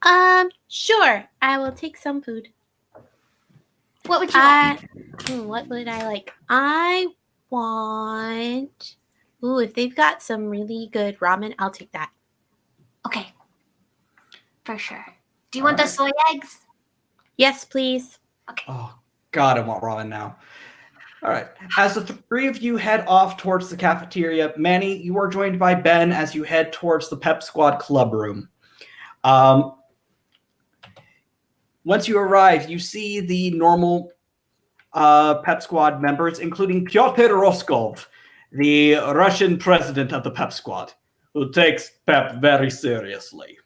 Um, sure, I will take some food. What would you I, like? hmm, what would I like? I want. Ooh, if they've got some really good ramen, I'll take that. Okay. For sure. Do you want the soy eggs? Yes, please. Okay. Oh, God, I want ramen now. All right. As the three of you head off towards the cafeteria, Manny, you are joined by Ben as you head towards the Pep Squad club room. Um, once you arrive, you see the normal uh, Pep Squad members, including Pyotr Roskov, the Russian president of the Pep Squad, who takes Pep very seriously.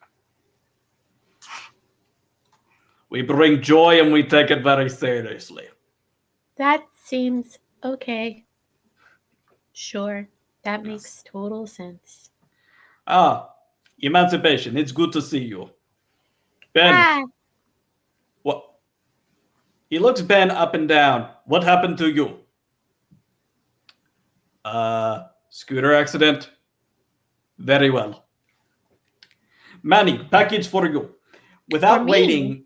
We bring joy and we take it very seriously. That seems okay. Sure. That makes total sense. Ah, Emancipation, it's good to see you. Ben, Ah? He looks Ben up and down. What happened to you? Uh, scooter accident. Very well. Manny, package for you. Without For waiting,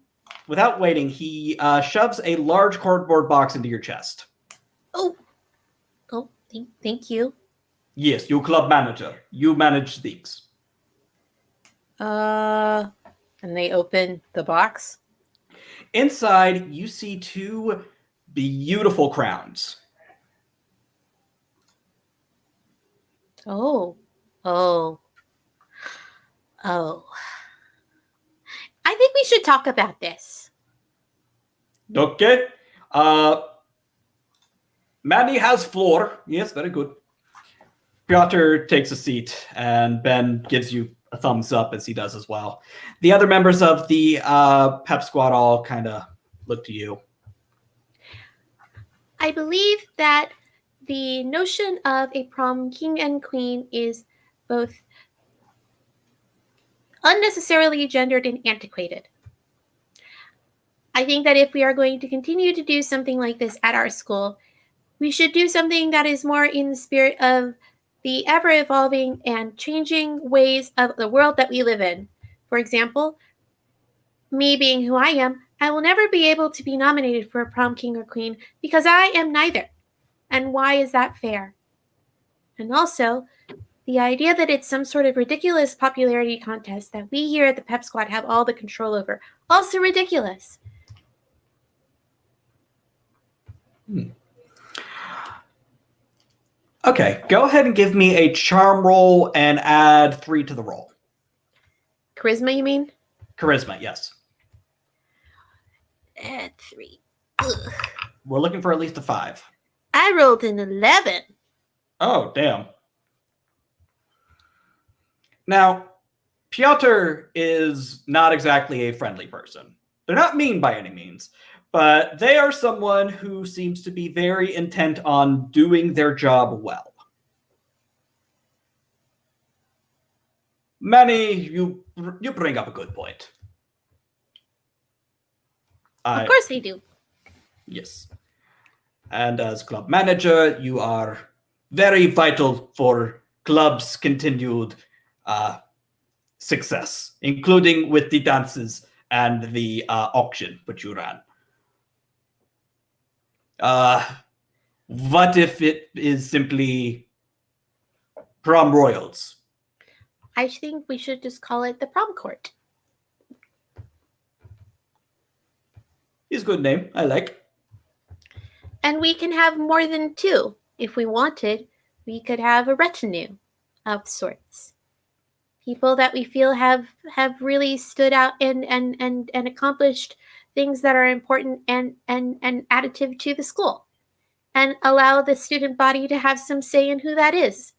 without waiting, he uh, shoves a large cardboard box into your chest. oh, oh, thank, thank you. Yes, you club manager. You manage things. Uh, and they open the box. Inside, you see two beautiful crowns. Oh, oh, oh. I think we should talk about this. Okay. Uh, Manny has floor. Yes, very good. Piotr takes a seat, and Ben gives you a thumbs up as he does as well. The other members of the uh, pep squad all kind of look to you. I believe that the notion of a prom king and queen is both unnecessarily gendered and antiquated. I think that if we are going to continue to do something like this at our school, we should do something that is more in the spirit of the ever evolving and changing ways of the world that we live in. For example, me being who I am, I will never be able to be nominated for a prom king or queen because I am neither. And why is that fair? And also, the idea that it's some sort of ridiculous popularity contest that we here at the Pep Squad have all the control over, also ridiculous. Hmm. Okay, go ahead and give me a charm roll and add three to the roll. Charisma, you mean? Charisma, yes. Add three. Ugh. We're looking for at least a five. I rolled an 11. Oh, damn. Now, Piotr is not exactly a friendly person. They're not mean by any means, but they are someone who seems to be very intent on doing their job well. Manny, you you bring up a good point. I, Of course they do. Yes. And as club manager, you are very vital for club's continued uh, success, including with the dances and the uh, auction which you ran. Uh, what if it is simply prom royals? I think we should just call it the prom court. Is good name. I like. And we can have more than two. If we wanted, we could have a retinue of sorts. People that we feel have have really stood out and and and, and accomplished things that are important and, and and additive to the school. And allow the student body to have some say in who that is.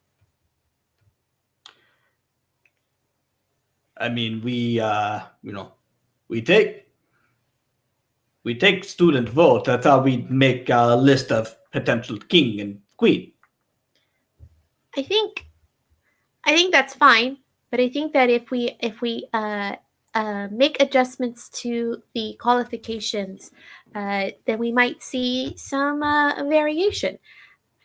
I mean, we uh, you know, we take we take student vote. That's how we make a list of potential king and queen. I think I think that's fine, but I think that if we if we uh, uh, make adjustments to the qualifications, uh, then we might see some uh, variation.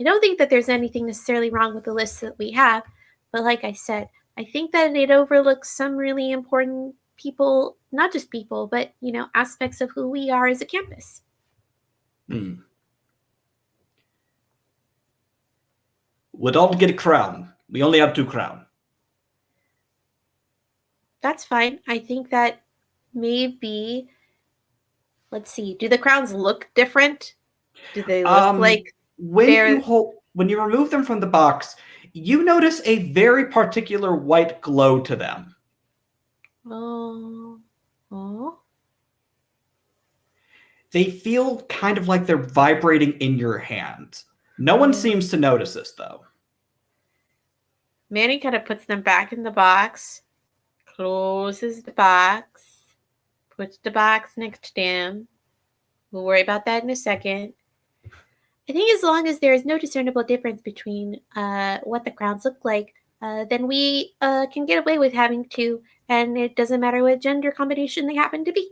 I don't think that there's anything necessarily wrong with the list that we have, but like I said, I think that it overlooks some really important people, not just people, but you know, aspects of who we are as a campus. Hmm. Would all get a crown. We only have two crown. That's fine. I think that maybe let's see. Do the crowns look different? Do they look Um, like When you hold, when you remove them from the box, you notice a very particular white glow to them. oh oh They feel kind of like they're vibrating in your hand. No one Mm. seems to notice this though. Manny kind of puts them back in the box, closes the box, puts the box next to him. We'll worry about that in a second. I think as long as there is no discernible difference between uh, what the crowns look like, uh, then we uh, can get away with having two, and it doesn't matter what gender combination they happen to be.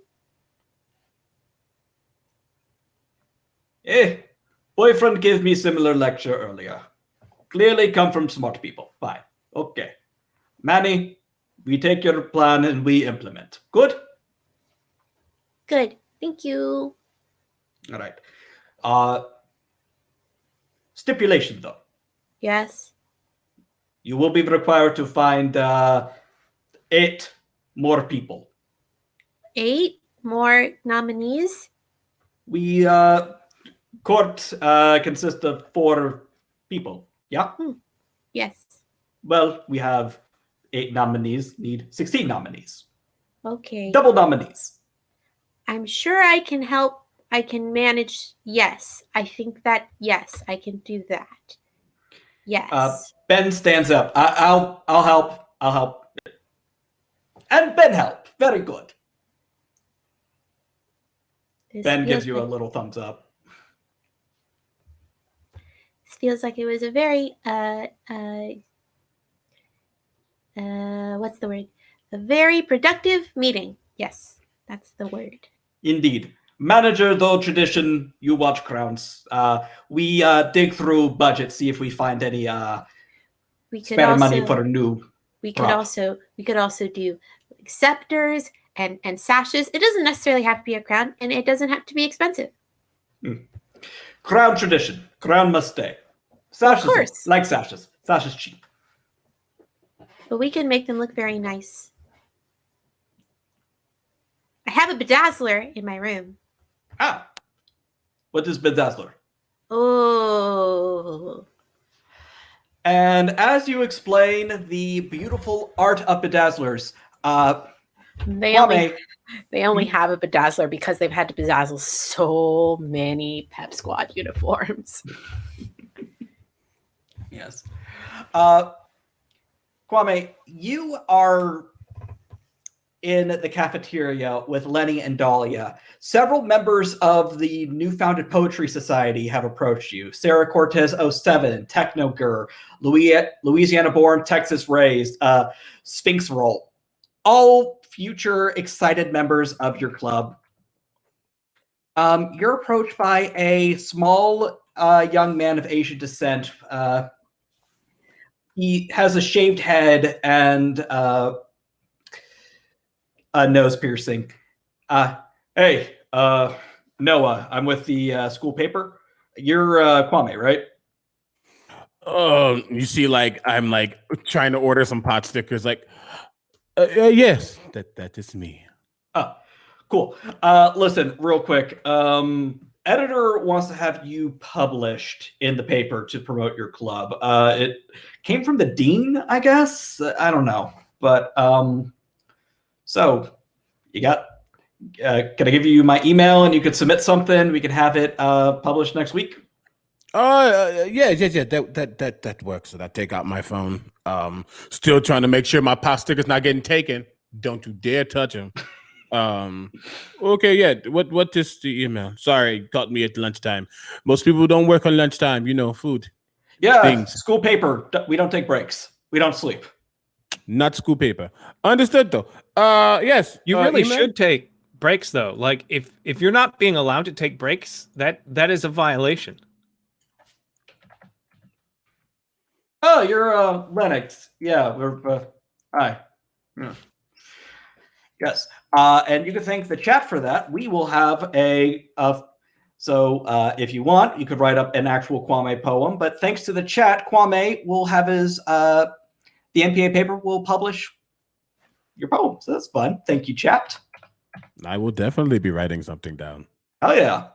Eh, boyfriend gave me similar lecture earlier. Clearly come from smart people. Fine. Okay. Manny, we take your plan and we implement. Good? Good. Thank you. All right. Uh stipulation though. Yes. You will be required to find uh eight more people. Eight more nominees. We uh court uh consists of four people. Yeah? Yes. Well, we have eight nominees, need 16 nominees. Okay. Double nominees. I'm sure I can help. I can manage. Yes, I think that. Yes, I can do that. Yes. Uh, Ben stands up. I, I'll I'll help. I'll help. And Ben help. Very good. This Ben gives you a little thumbs up. This feels like it was a very uh uh uh what's the word? A very productive meeting. Yes, that's the word. Indeed. Manager, though tradition, you watch crowns. Uh, we uh, dig through budget, see if we find any uh, We could spare also money for a new. we could prop. also we could also do scepters and and sashes. It doesn't necessarily have to be a crown, and it doesn't have to be expensive. Crown tradition. Crown must stay. Sashes, course. like sashes. Sashes cheap. But we can make them look very nice. I have a bedazzler in my room. Ah. What is bedazzler? Oh, And as you explain the beautiful art of bedazzlers, uh, they only Kwame, they only have a bedazzler because they've had to bedazzle so many Pep Squad uniforms. Yes. Uh, Kwame, you are in the cafeteria with Lenny and Dahlia. Several members of the new founded Poetry Society have approached you. Sarah Cortez 07, Techno Gur, Louisiana born, Texas raised, uh, Sphinx Roll. All future excited members of your club. Um, you're approached by a small uh, young man of Asian descent. Uh, he has a shaved head and uh, a nose piercing. Uh, hey, uh, Noah, I'm with the uh, school paper. You're uh, Kwame, right? Oh, you see, like I'm like trying to order some pot stickers. Like, uh, uh, yes, that that is me. Oh, cool. Uh, listen, real quick. Um, editor wants to have you published in the paper to promote your club. Uh, it came from the dean, I guess. I don't know, but um, so you got. Uh, can I give you my email and you could submit something? We can have it uh, published next week. Oh, uh, yeah, yeah, yeah. That that that that works. So I take out my phone. Um, still trying to make sure my pot sticker's not getting taken. Don't you dare touch them. Um, okay, yeah. What what is the email? Sorry, caught me at lunchtime. Most people don't work on lunchtime. You know, food. Yeah, Things. school paper. We don't take breaks. We don't sleep. Not school paper. Understood though. Uh, yes. You uh, really email? should take breaks though. Like if if you're not being allowed to take breaks, that that is a violation. Oh, you're uh, Lennox. Yeah, we're uh, hi. Yeah. Yes, uh, and you can thank the chat for that. We will have a uh, so uh, if you want, you could write up an actual Kwame poem. But thanks to the chat, Kwame will have his uh, the NPA paper will publish your poem. So that's fun. Thank you, chat. I will definitely be writing something down. Oh yeah.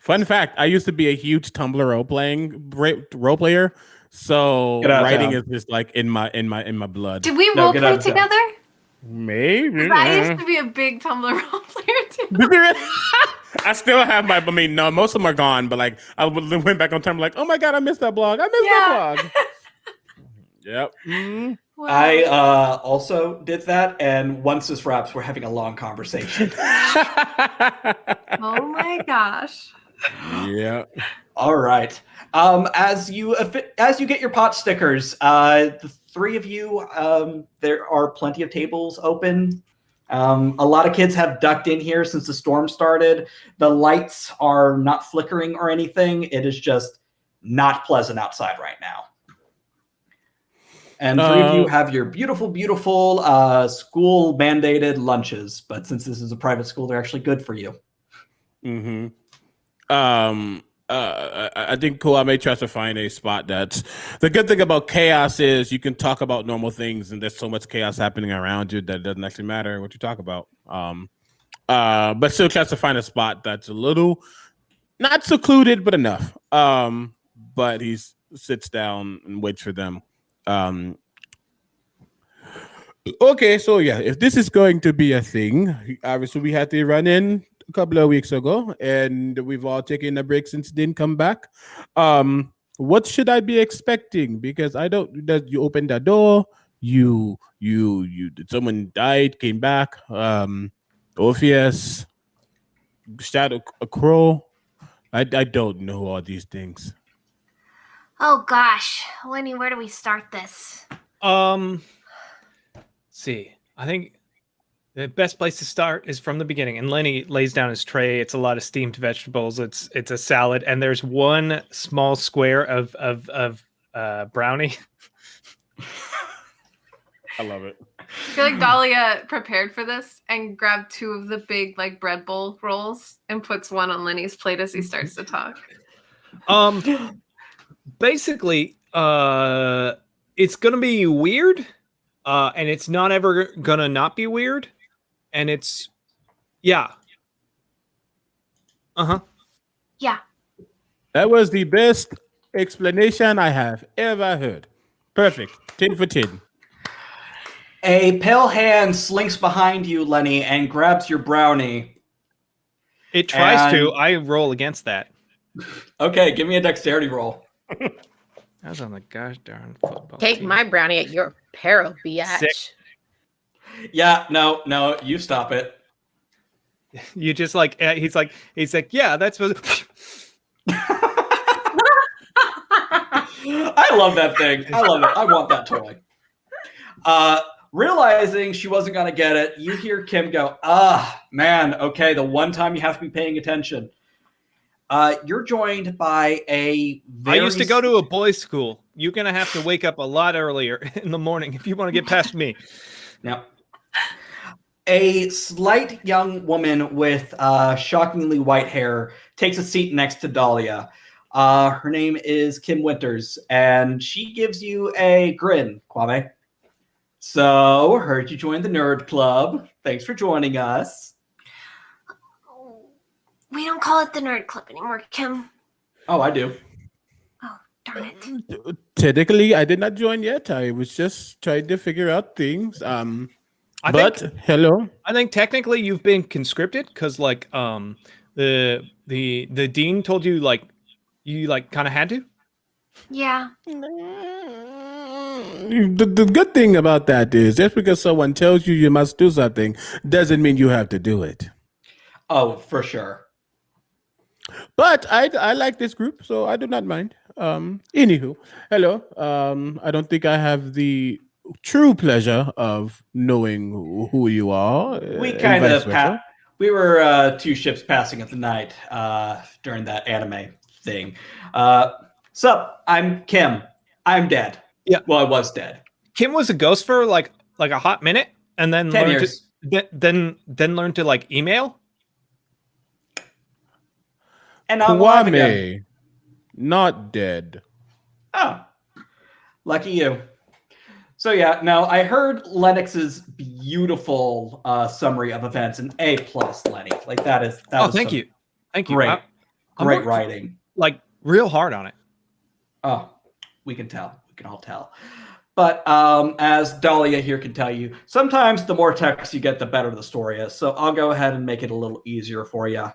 Fun fact: I used to be a huge Tumblr role playing role player, so Get out of writing is just like in my in my in my blood. Did we No, role get out play of town. together? Maybe 'Cause I used to be a big Tumblr role player too. I still have my. I mean, no, most of them are gone. But like, I went back on time, like, oh my god, I missed that blog. I missed that blog. Yep. Mhm. Wow. I uh, also did that, and once this wraps, we're having a long conversation. oh my gosh. yeah. All right. Um, as you as you get your pot stickers, uh, the three of you, um, there are plenty of tables open. Um, a lot of kids have ducked in here since the storm started. The lights are not flickering or anything. It is just not pleasant outside right now. And three of you Uh, have your beautiful, beautiful uh, school mandated lunches. But since this is a private school, they're actually good for you. hmm Um. Uh, I I think Kwame tries to find a spot that's the good thing about chaos is you can talk about normal things and there's so much chaos happening around you that it doesn't actually matter what you talk about. Um, uh, but still tries to find a spot that's a little not secluded but enough. Um, but he sits down and waits for them. Um, okay, so yeah, if this is going to be a thing, obviously we had to run in a couple of weeks ago, and we've all taken a break since didn't come back. Um, what should I be expecting? Because I don't. That you opened the door, you you you someone died, came back. Um, Orpheus, Shadow, a crow. I I don't know all these things. Oh gosh, Lenny, where do we start this? Um, see, I think the best place to start is from the beginning. And Lenny lays down his tray. It's a lot of steamed vegetables. It's it's a salad, and there's one small square of of of uh, brownie. I love it. I feel like Dahlia prepared for this and grabbed two of the big like bread bowl rolls and puts one on Lenny's plate as he starts to talk. Um, basically, uh, it's gonna be weird, uh, and it's not ever gonna not be weird, and it's, yeah, uh huh. Yeah. That was the best explanation I have ever heard. Perfect. Tin for tin. A pale hand slinks behind you, Lenny, and grabs your brownie. It tries to. I roll against that. Okay, give me a dexterity roll. I was on the gosh darn football. Take team. my brownie at your peril, biatch. Sick. Yeah, no, no, you stop it. You just like uh, he's like he's like yeah that's supposed. I love that thing. I love it. I want that toy. Uh, realizing she wasn't going to get it, you hear Kim go, ah, man, okay, the one time you have to be paying attention. Uh, you're joined by a I used to go to a boys' school. You're gonna have to wake up a lot earlier in the morning if you want to get past me. Yeah. A slight young woman with uh, shockingly white hair takes a seat next to Dahlia. Uh, her name is Kim Winters, and she gives you a grin, Kwame. So, heard you joined the Nerd Club. Thanks for joining us. We don't call it the Nerd Club anymore, Kim. Oh, I do. Oh, darn it. Technically, I did not join yet. I was just trying to figure out things. Um, I but think hello. I think technically you've been conscripted because like um the the the dean told you like you like kind of had to. Yeah. The, the good thing about that is just because someone tells you you must do something doesn't mean you have to do it. Oh, for sure. But I I like this group, so I do not mind. Um, anywho, hello. Um, I don't think I have the true pleasure of knowing who, who you are. We uh, kind of pa- we were uh, two ships passing at the night uh, during that anime thing. Uh, sup, I'm Kim. I'm dead. Yeah. Well, I was dead. Kim was a ghost for like like a hot minute, and then Ten learned years. to then then then learned to like email. And I'm alive again. Kwame, not dead. Oh, lucky you. So yeah, now I heard Lennox's beautiful uh, summary of events, and A plus, Lenny. Like that is that oh, thank you, thank you. Great, I- great writing. like real hard on it. Oh, we can tell. We can all tell. But um, as Dahlia here can tell you, sometimes the more text you get, the better the story is. So I'll go ahead and make it a little easier for you.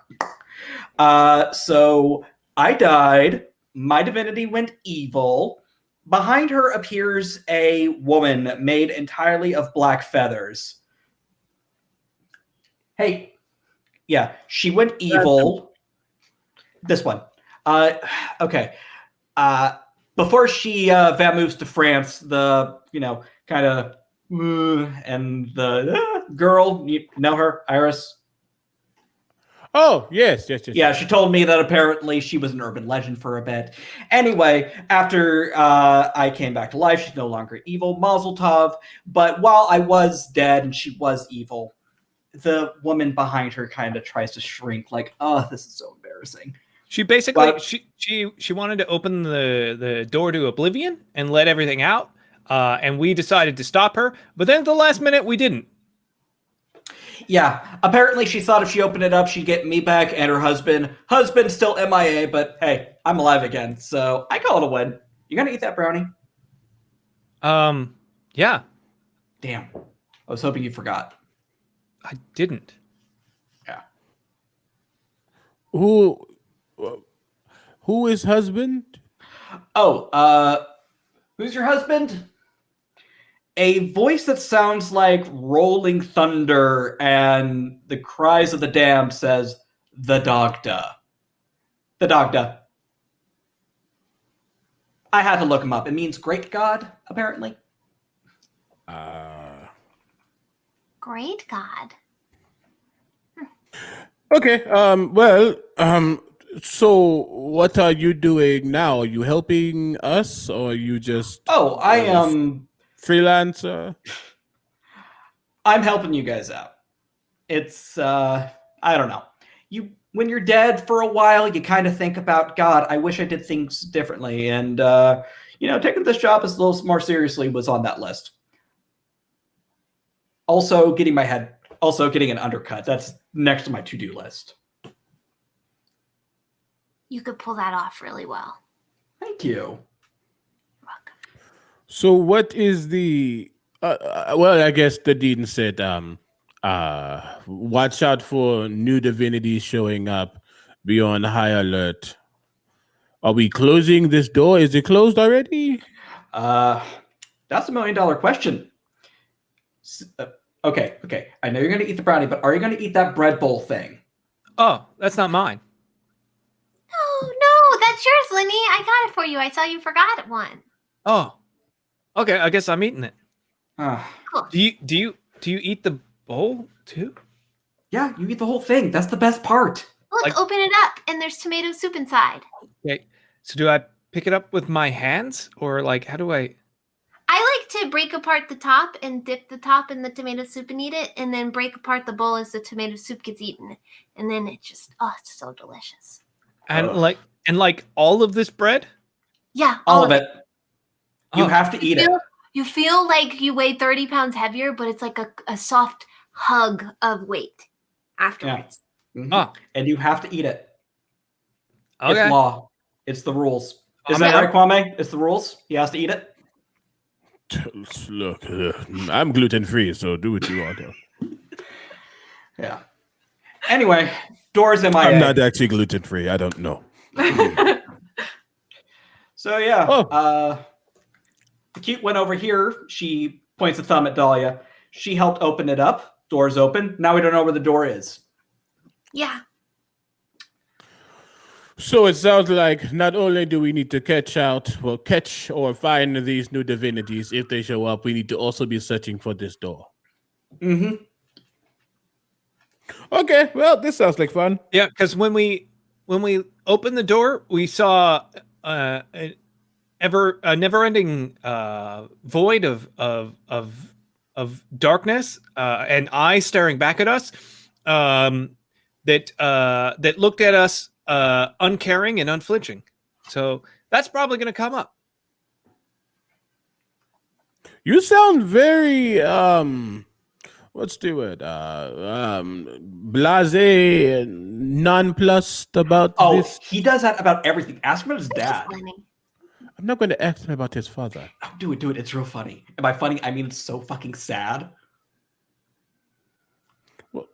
Uh, so I died. My divinity went evil. Behind her appears a woman made entirely of black feathers. Hey, yeah, she went evil. This one. Uh, okay. Uh, before she uh, va moves to France, the you know kind of and the uh, girl, you know her, Iris. Oh yes, yes, yes. Yeah, she told me that apparently she was an urban legend for a bit. Anyway, after uh, I came back to life, she's no longer evil, Mazel Tov. But while I was dead and she was evil, the woman behind her kind of tries to shrink, like, oh, this is so embarrassing. She basically Well- she she she wanted to open the the door to oblivion and let everything out. Uh, and we decided to stop her, but then at the last minute we didn't. Yeah, apparently she thought if she opened it up, she'd get me back and her husband. Husband still MIA, but hey, I'm alive again, so I call it a win. You gonna eat that brownie? Um, yeah, Damn, I was hoping you forgot. I didn't. Yeah. Who, who is husband? Oh, uh, who's your husband? A voice that sounds like rolling thunder and the cries of the damned says, "The Dagda." The Dagda. I had to look him up. It means great god, apparently. Uh, Great God. okay. Um. Well. Um. So, what are you doing now? Are you helping us, or are you just Oh, I am. um freelancer? I'm helping you guys out. It's uh I don't know. You when you're dead for a while, you kind of think about God, I wish I did things differently and uh you know, taking this job as a little more seriously was on that list. Also getting my head also getting an undercut. That's next to my to-do list. You could pull that off really well. Thank you. You're welcome. So, what is the? Uh, uh, well, I guess the dean said, um, uh, watch out for new divinities showing up. Be on high alert. Are we closing this door? Is it closed already? Uh that's a million dollar question. S- uh, okay, okay. I know you're going to eat the brownie, but are you going to eat that bread bowl thing? Oh, that's not mine. No, no, that's yours, Lenny. I got it for you. I saw you forgot one. Oh, okay. I guess I'm eating it. Ah. Do you do you do you eat the bowl too? Yeah, you eat the whole thing. That's the best part. Look, Like- open it up, and there's tomato soup inside. Okay. So do I pick it up with my hands or like how do I? I like to break apart the top and dip the top in the tomato soup and eat it, and then break apart the bowl as the tomato soup gets eaten, and then it just oh, it's so delicious. And Ugh. like and like all of this bread? Yeah, All of it. You Oh. have to eat it. feel, You feel like you weigh thirty pounds heavier, but it's like a, a soft hug of weight afterwards. Mhm. Oh, And you have to eat it. okay. It's law. It's the rules. Isn't that right, Kwame? It's the rules. He has to eat it. Look, uh, I'm gluten free, so do what you want. Yeah. Anyway, doors MIA. I'm not actually gluten free. I don't know. So yeah, Oh. uh, the cute one over here. She points a thumb at Dahlia. She helped open it up. Doors open. Now we don't know where the door is. Yeah. So it sounds like not only do we need to catch out, well, catch or find these new divinities if they show up, we need to also be searching for this door. Mm-hmm. Okay, well, this sounds like fun. Yeah, because when we when we opened the door, we saw uh, an ever a never-ending uh, void of of of of darkness, uh, and eyes staring back at us. Um, that uh, that looked at us uh, uncaring and unflinching. So that's probably going to come up. You sound very um what's the word? Uh um blase and nonplussed about Oh, this. he does that about everything. Ask him about his dad. Funny. I'm not going to ask him about his father. Oh, do it, do it. It's real funny. And by funny, I mean it's so fucking sad. Well,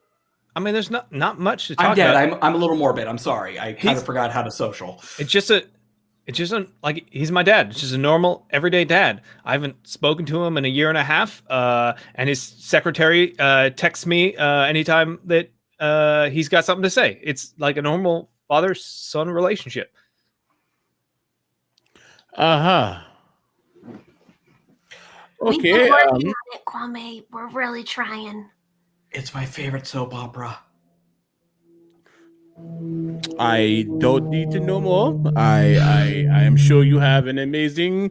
I mean, there's not not much to talk I'm dead. about. I'm, I'm a little morbid. I'm sorry. I kind of forgot how to social. It's just a, it's just a, like he's my dad. It's just a normal everyday dad. I haven't spoken to him in a year and a half. Uh, and his secretary uh texts me uh anytime that uh he's got something to say. It's like a normal father son relationship. Uh-huh. We've Okay. been working Um, on it, Kwame. We're really trying. It's my favorite soap opera. I don't need to know more. I I I am sure you have an amazing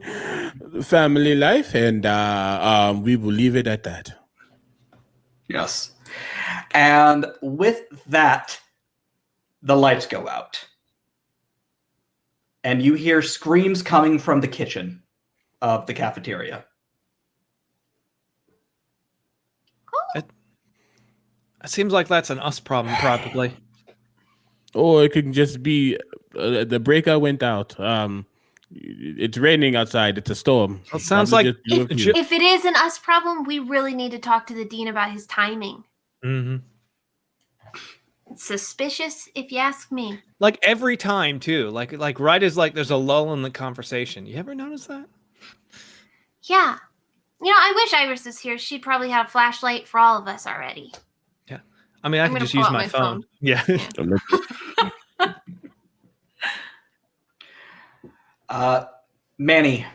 family life and uh um we will leave it at that. Yes. And with that, the lights go out. And you hear screams coming from the kitchen of the cafeteria. It seems like that's an us problem, probably. Or it could just be uh, the breaker went out. Um it's raining outside. It's a storm. It sounds Probably like- just blew a It fuse. should- If it is an us problem, we really need to talk to the dean about his timing. hmm It's suspicious, if you ask me. Like every time too. Like like right as like there's a lull in the conversation. You ever notice that? Yeah. You know, I wish Iris was here. She'd probably have a flashlight for all of us already. Yeah i mean, I I'm could just use my, my phone. phone. Yeah. Uh, Manny,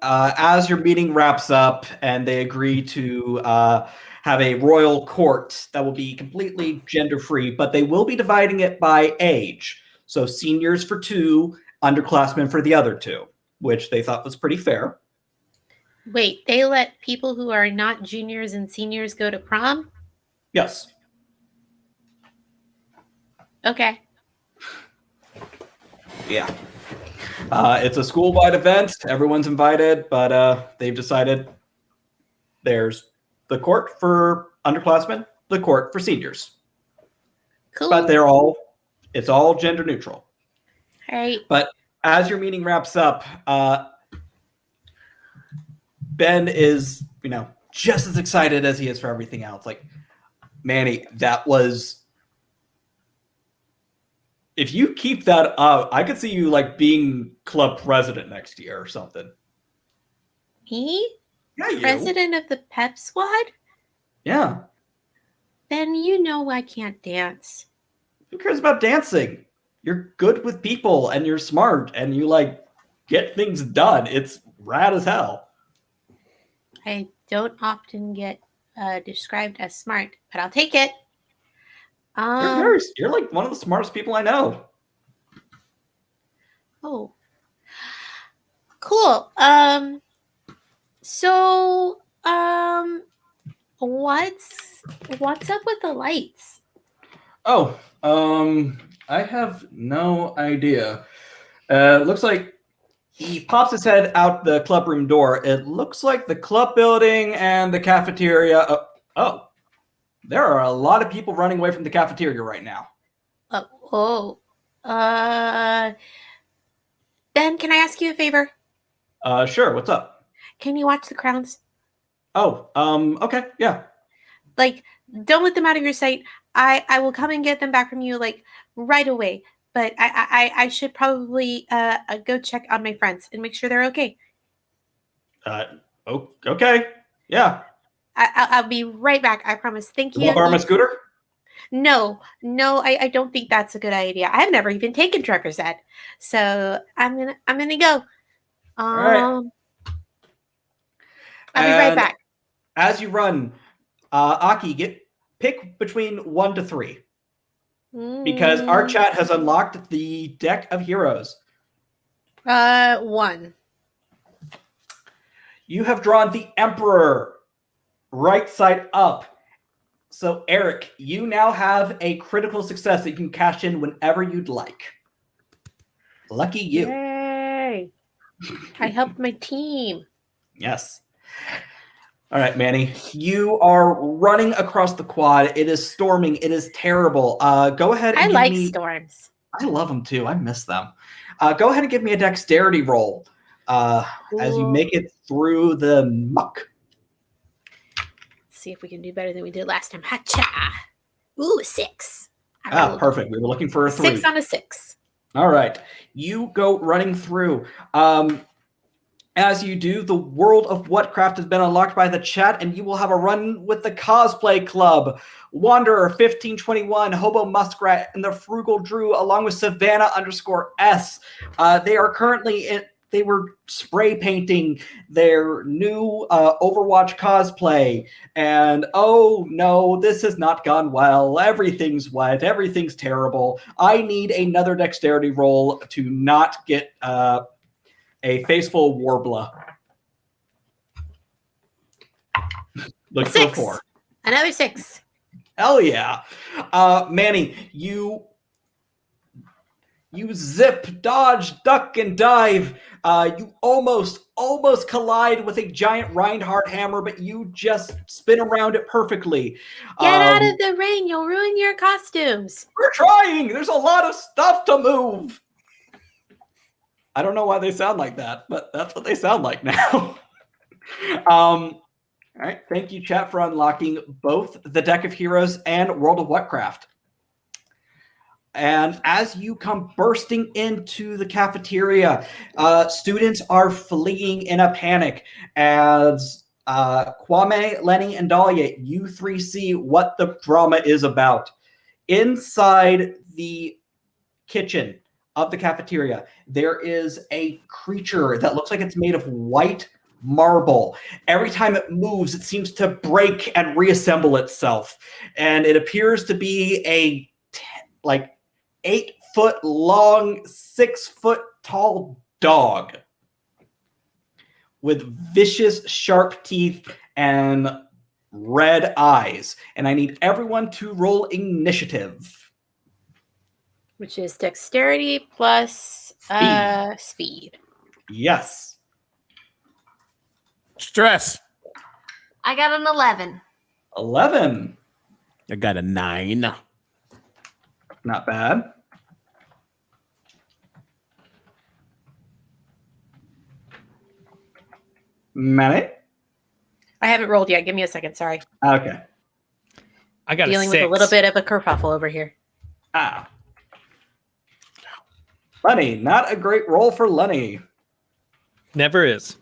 uh, as your meeting wraps up and they agree to uh, have a royal court that will be completely gender free, but they will be dividing it by age. So seniors for two, underclassmen for the other two, which they thought was pretty fair. Wait, they let people who are not juniors and seniors go to prom? Yes. Okay. Yeah. Uh, it's a school wide event. Everyone's invited, but uh, they've decided there's the court for underclassmen, the court for seniors. Cool. But they're all, it's all gender neutral. All right. But as your meeting wraps up, uh, Ben is, you know, just as excited as he is for everything else. Like, Manny, that was. If you keep that up, I could see you like being club president next year or something. Me? Yeah, you. President of the pep squad? Yeah. Then you know I can't dance. Who cares about dancing? You're good with people and you're smart and you like get things done. It's rad as hell. I don't often get uh, described as smart, but I'll take it. You're Um, very, you're like one of the smartest people I know. oh, cool. Um, so, um, what's what's up with the lights? Oh, um, I have no idea. Uh, looks like he pops his head out the club room door. It looks like the club building and the cafeteria. Oh, oh, there are a lot of people running away from the cafeteria right now. Oh, oh, uh, Ben, can I ask you a favor? Uh, sure. What's up? Can you watch the crowns? Oh, um, okay, yeah. like don't let them out of your sight i i will come and get them back from you like right away but i i i should probably uh, uh go check on my friends and make sure they're okay Uh, oh, okay, yeah. I, I'll, I'll be right back i promise thank You you want borrow my scooter? no no I, I don't think that's a good idea i've never even taken trucker's ed so i'm gonna i'm gonna go um right. I'll be right back As you run, uh, Aki, get pick between one to three because our Mm, chat has unlocked the deck of heroes. uh one You have drawn the Emperor right side up. So, Eric, you now have a critical success that you can cash in whenever you'd like. Lucky you. yay i helped my team Yes. All right, Manny, you are running across the quad. It is storming. It is terrible. Uh, go ahead. And I like me- storms. I love them too. I miss them. Uh, go ahead and give me a dexterity roll uh, as you make it through the muck. see if we can do better than we did last time. Hacha. Ooh, six. I Ah, perfect. We were looking for a three. Six on a six. All right. You go running through. Um, as you do, the world of Whatcraft has been unlocked by the chat, and you will have a run with the Cosplay Club. Wanderer 1521, Hobo Muskrat, and the Frugal Drew, along with Savannah underscore S. Uh, they are currently in. They were spray painting their new uh, Overwatch cosplay, and oh no, this has not gone well. Everything's wet. Everything's terrible. I need another dexterity roll to not get uh, a faceful warbler. Look for a four. Another six. Hell yeah. Uh, Manny, you you zip, dodge, duck, and dive. Uh, you almost, almost collide with a giant Reinhardt hammer, but you just spin around it perfectly. Get out Um, of the rain. You'll ruin your costumes. We're trying. There's a lot of stuff to move. I don't know why they sound like that, but that's what they sound like now. um, all right. Thank you, chat, for unlocking both the Deck of Heroes and World of Whatcraft. And as you come bursting into the cafeteria, uh, students are fleeing in a panic as uh, Kwame, Lenny, and Dahlia, you three see what the drama is about inside the kitchen of the cafeteria. There is a creature that looks like it's made of white marble. Every time it moves it seems to break and reassemble itself. And it appears to be a like eight foot long six foot tall dog with vicious sharp teeth and red eyes. And i need everyone to roll initiative Which is dexterity plus uh speed. yes Stress. I got an 11. 11 I got a nine. not bad Manny? I haven't rolled yet. Give me a second. Sorry. Okay. I got Dealing a with a little bit of a kerfuffle over here. Ah. Lenny, not a great roll for Lenny. Never is.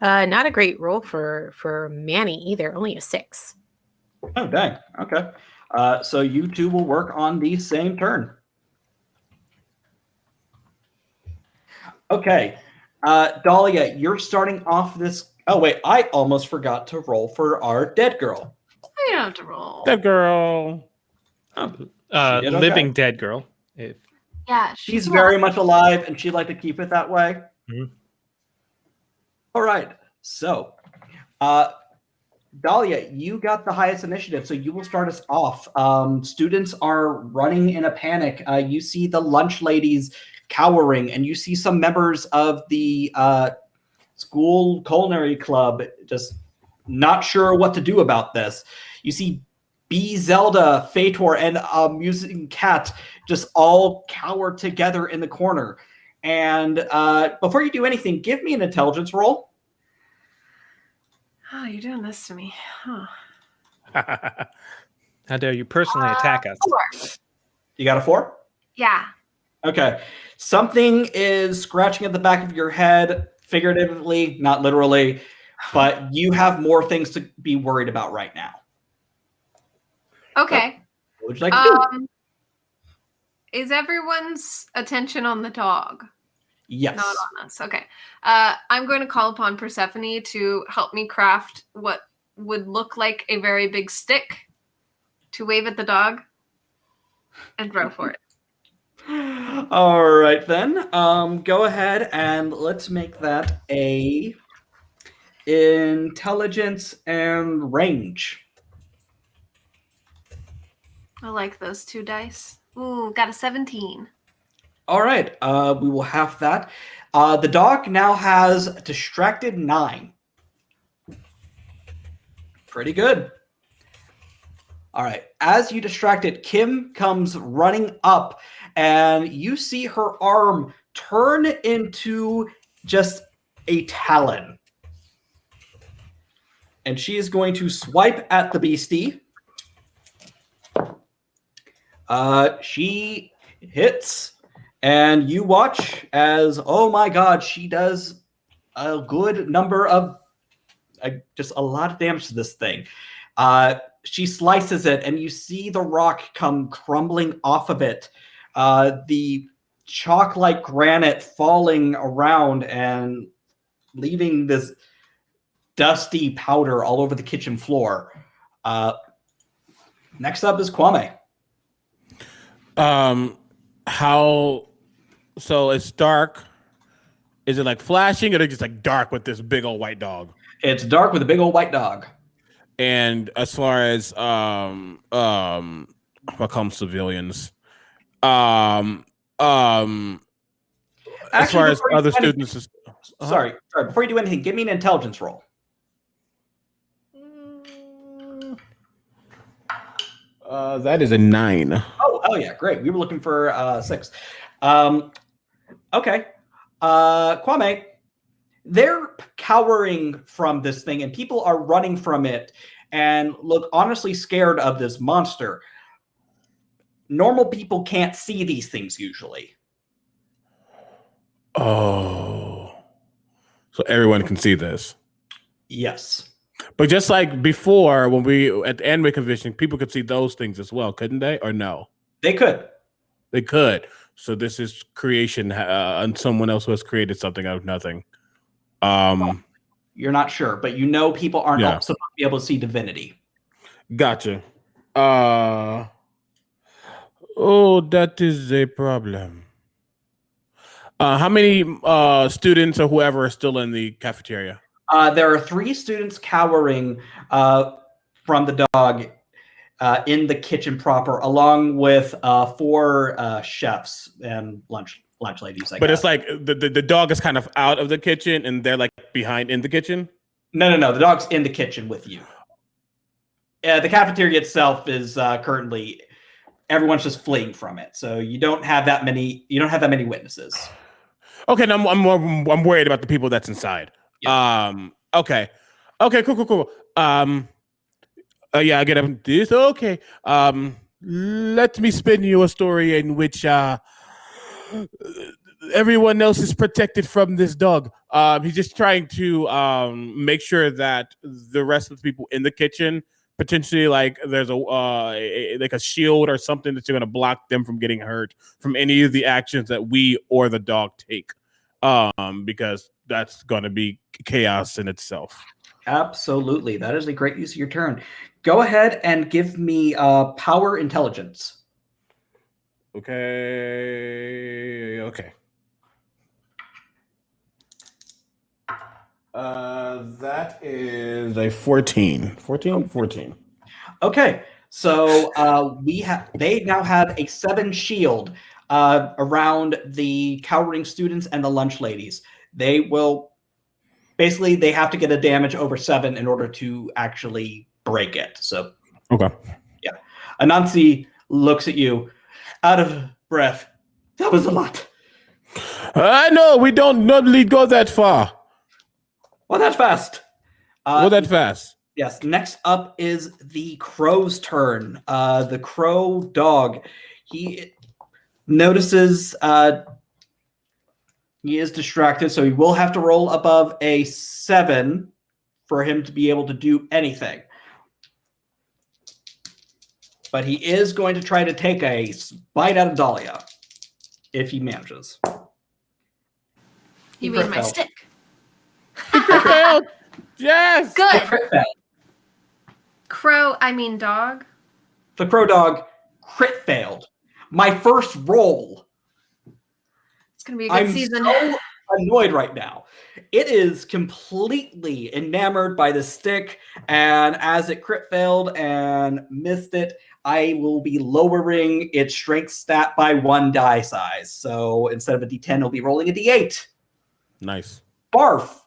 Uh, not a great roll for for Manny either. Only a six. Oh, dang. Okay. Uh, so you two will work on the same turn. Okay. Uh, Dahlia, you're starting off this. Oh, wait. I almost forgot to roll for our dead girl. I don't have to roll. The girl. Oh, Uh, She okay. living dead girl. If Yeah, she's alive. very much alive and she'd like to keep it that way. Mhm. All right. So, uh, Dahlia, you got the highest initiative, so you will start us off. Um, students are running in a panic. Uh, you see the lunch ladies cowering, and you see some members of the uh, school culinary club just not sure what to do about this. You see B Zelda, Fator, and a musing cat just all cower together in the corner. And uh, before you do anything, give me an intelligence roll. Oh, you're doing this to me. Huh. how dare you personally attack us? Four. You got a four? Yeah. Okay. Something is scratching at the back of your head, figuratively, not literally, but you have more things to be worried about right now. Okay. What would you like to do? Um, is everyone's attention on the dog? yes. Not on us. Okay. Uh, I'm going to call upon Persephone to help me craft what would look like a very big stick to wave at the dog and throw for it. All right then. Um, go ahead and let's make that a intelligence and range. I like those two dice. Ooh, got a 17. All right, uh, we will have that. Uh, the dog now has distracted nine. Pretty good. All right, as you distract it, Kim comes running up, and you see her arm turn into just a talon. And she is going to swipe at the beastie. Uh, she hits, and you watch as, oh my god, she does a good number of, uh, just a lot of damage to this thing. Uh, she slices it, and you see the rock come crumbling off of it. Uh, the chalk like granite falling around and leaving this dusty powder all over the kitchen floor. Uh, next up is Kwame. Um, how? So it's dark. Is it like flashing, or is just like dark with this big old white dog? It's dark with a big old white dog. And as far as um um, what comes civilians, um um, as far as other do anything- students, is, uh-huh. Sorry, sorry. Before you do anything, give me an intelligence roll. uh, that is a nine. Oh, yeah, great. We were looking for uh, six. Um, okay, uh, Kwame, they're cowering from this thing, and people are running from it, and look honestly scared of this monster. Normal people can't see these things usually. Oh, so everyone can see this. Yes. But just like before, when we at the anime convention, people could see those things as well, couldn't they? Or no, They could. they could. So this is creation, uh, and someone else who has created something out of nothing. Um, You're not sure, but you know people aren't Yeah. supposed to be able to see divinity. gotcha. Uh, oh, that is a problem. Uh, how many uh students or whoever are still in the cafeteria? Uh, there are three students cowering uh, from the dog uh, in the kitchen proper, along with uh, four uh, chefs and lunch lunch ladies. I But guess. it's like the, the the dog is kind of out of the kitchen, and they're like behind in the kitchen. no, no, no. The dog's in the kitchen with you. Uh, the cafeteria itself is uh, currently everyone's just fleeing from it, so you don't have that many. You don't have that many witnesses. Okay, no, I'm I'm I'm worried about the people that's inside. Um. Okay. Okay. Cool. Cool. Cool. Um. Uh, yeah, I get up. This okay. Um. Let me spin you a story in which uh everyone else is protected from this dog. Um. He's just trying to um make sure that the rest of the people in the kitchen potentially like there's a uh a- like a shield or something that's going to block them from getting hurt from any of the actions that we or the dog take um because that's going to be chaos in itself Absolutely, that is a great use of your turn. Go ahead and give me uh, power intelligence. okay okay uh that is a 14 14 14 Okay, so uh, we have they now have a seven shield uh, around the cowering students and the lunch ladies. They will basically they have to get a damage over seven in order to actually break it. So okay yeah. Anansi looks at you, out of breath. That was a lot. i know we don't normally go that far Well, that fast. Uh, go that fast Yes. Next up is the crow's turn. Uh, the crow dog. He notices uh, he is distracted, so he will have to roll above a seven for him to be able to do anything. But he is going to try to take a bite out of Dahlia if he manages. You Crit mean my failed. stick? Failed. yes Good. Crow, I mean dog. The crow dog crit failed. My first roll. It's gonna be a good I'm season. so annoyed right now. It is completely enamored by the stick, and as it crit failed and missed it, I will be lowering its strength stat by one die size. So instead of a d10, it'll be rolling a d8. Nice. Barf.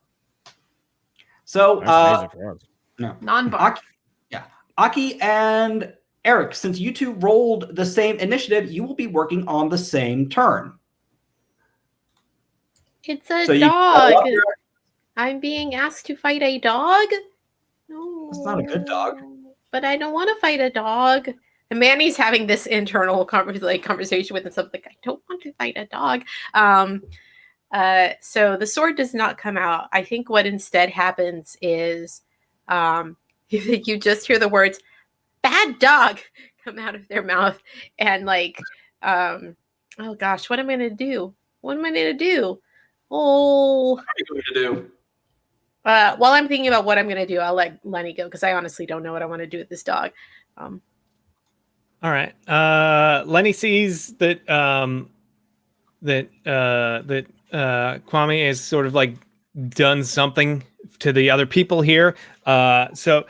So, That's uh, amazing for us. Non-bar. Aki, yeah, Aki and Eric, since you two rolled the same initiative, you will be working on the same turn. It's a So dog. follow up your- I'm being asked to fight a dog. No, It's not a good dog. But I don't want to fight a dog. And Manny's having this internal conver- like conversation with himself, like I don't want to fight a dog. Um, uh, so the sword does not come out. I think what instead happens is, um, you, you just hear the words "bad dog" come out of their mouth, and like, um, oh gosh, what am I gonna do? What am I gonna do? Oh, What are you going to do? uh, while I'm thinking about what I'm gonna do, I'll let Lenny go because I honestly don't know what I want to do with this dog. Um, All right. Uh, Lenny sees that um, that uh, that uh, Kwame has sort of like done something to the other people here. Uh, so